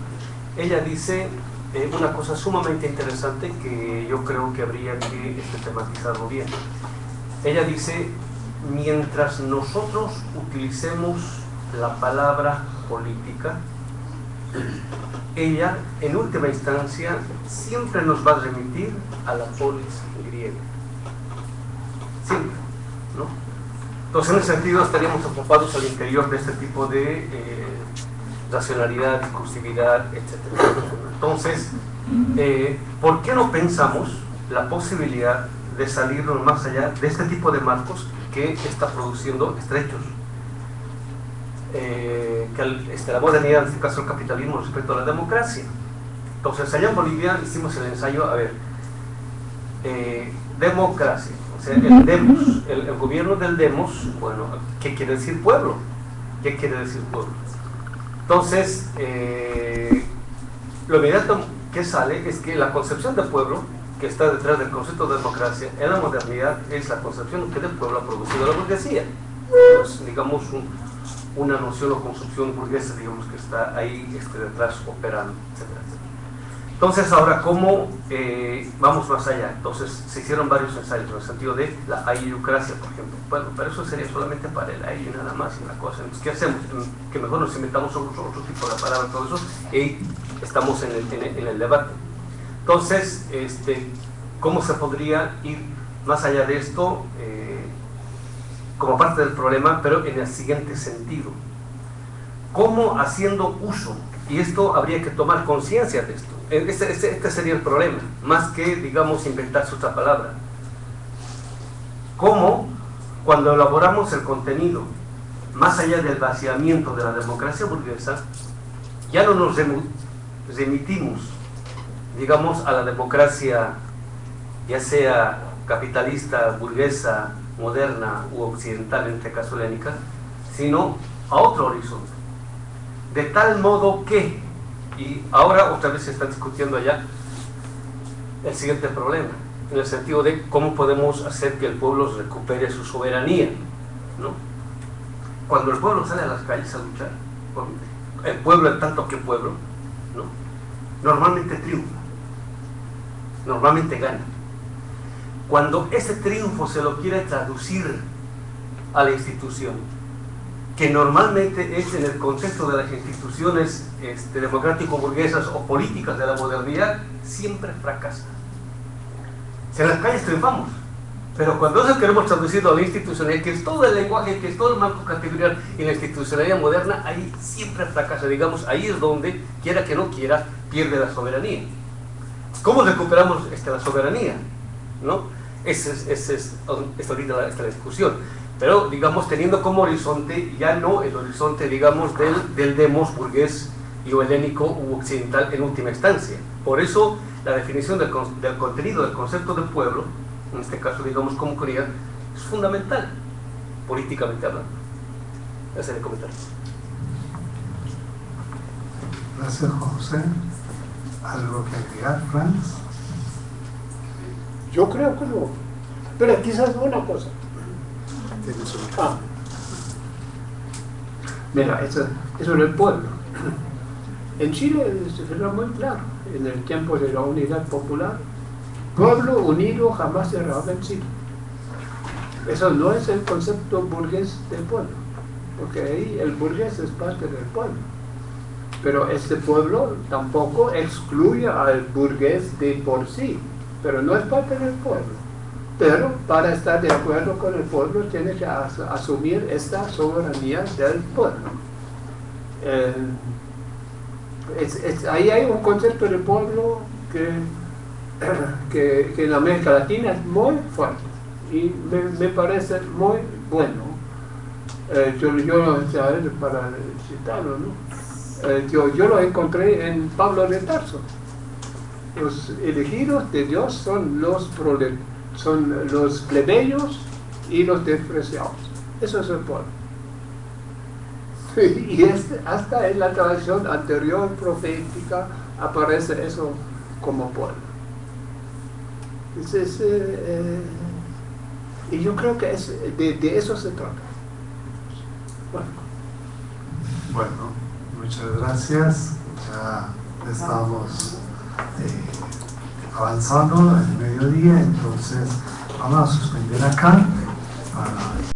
ella dice eh, una cosa sumamente interesante que yo creo que habría que este, tematizarlo bien ella dice, mientras nosotros utilicemos la palabra política, ella, en última instancia, siempre nos va a remitir a la polis griega. Siempre, ¿no? Entonces, en ese sentido, estaríamos ocupados al interior de este tipo de eh, racionalidad, discursividad, etc. Entonces, eh, ¿por qué no pensamos la posibilidad de salirnos más allá de este tipo de marcos que está produciendo estrechos. Eh, que este, la modernidad, en este caso el capitalismo, respecto a la democracia. Entonces, allá en Bolivia hicimos el ensayo, a ver, eh, democracia, o sea, el demos, el, gobierno del demos, bueno, ¿qué quiere decir pueblo? ¿Qué quiere decir pueblo? Entonces, eh, lo inmediato que sale es que la concepción de pueblo que está detrás del concepto de democracia en la modernidad es la concepción que del pueblo ha producido la burguesía. Pues, digamos, una noción o construcción burguesa, digamos, que está ahí este, detrás operando. Entonces, ahora, ¿cómo eh, vamos más allá? Entonces, se hicieron varios ensayos en el sentido de la ayucracia, por ejemplo. Bueno, pero eso sería solamente para el aire nada más y una cosa. Entonces, ¿qué hacemos? Que mejor nos inventamos otro, otro tipo de palabras, todo eso, y estamos en el, en el debate. Entonces, este, ¿cómo se podría ir más allá de esto eh, como parte del problema, pero en el siguiente sentido? ¿Cómo haciendo uso? Y esto habría que tomar conciencia de esto. E, este, este, este, sería el problema, más que, digamos, inventarse otra palabra. ¿Cómo, cuando elaboramos el contenido, más allá del vaciamiento de la democracia burguesa, ya no nos remitimos digamos, a la democracia, ya sea capitalista, burguesa, moderna u occidental, en este caso helénica, sino a otro horizonte. De tal modo que, y ahora otra vez se está discutiendo allá el siguiente problema, en el sentido de cómo podemos hacer que el pueblo recupere su soberanía. ¿no? Cuando el pueblo sale a las calles a luchar, el pueblo en tanto que pueblo, ¿no? normalmente triunfa normalmente gana. Cuando ese triunfo se lo quiere traducir a la institución, que normalmente es en el contexto de las instituciones este, democrático-burguesas o políticas de la modernidad, siempre fracasa. En las calles triunfamos, pero cuando eso queremos traducirlo a la institucionalidad, que es todo el lenguaje, que es todo el marco categorial y la institucionalidad moderna, ahí siempre fracasa. Digamos, ahí es donde, quiera que no quiera, pierde la soberanía. ¿Cómo recuperamos este, la soberanía? ¿No? Esa es, es, ahorita la, esta discusión. pero digamos teniendo como horizonte ya no el horizonte digamos del, del demos burgués y o helénico u occidental en última instancia. Por eso la definición del, del contenido del concepto de pueblo, en este caso digamos como comunidad, es fundamental, políticamente hablando. Ese es el comentario. Gracias, José. ¿Algo que agregar, Franz? Yo creo que no. Pero quizás una cosa. Ah. Mira, eso, eso es el pueblo. En Chile era muy claro, en el tiempo de la unidad popular, pueblo unido jamás será vencido. Eso no es el concepto burgués del pueblo, porque ahí el burgués es parte del pueblo. Pero este pueblo tampoco excluye al burgués de por sí, pero no es parte del pueblo. Pero para estar de acuerdo con el pueblo tiene que asumir esta soberanía del pueblo. Eh, ahí hay un concepto de pueblo que, que, en América Latina es muy fuerte y me, parece muy bueno. Eh, yo, yo para citarlo, ¿no? Eh, yo, yo lo encontré en Pablo de Tarso. Los elegidos de Dios son los, son los plebeyos y los despreciados. Eso es el pueblo. y hasta en la tradición anterior profética aparece eso como pueblo. Eh, eh, y yo creo que es, de, eso se trata. Bueno. Muchas gracias. Ya estamos eh, avanzando el mediodía, entonces vamos a suspender acá para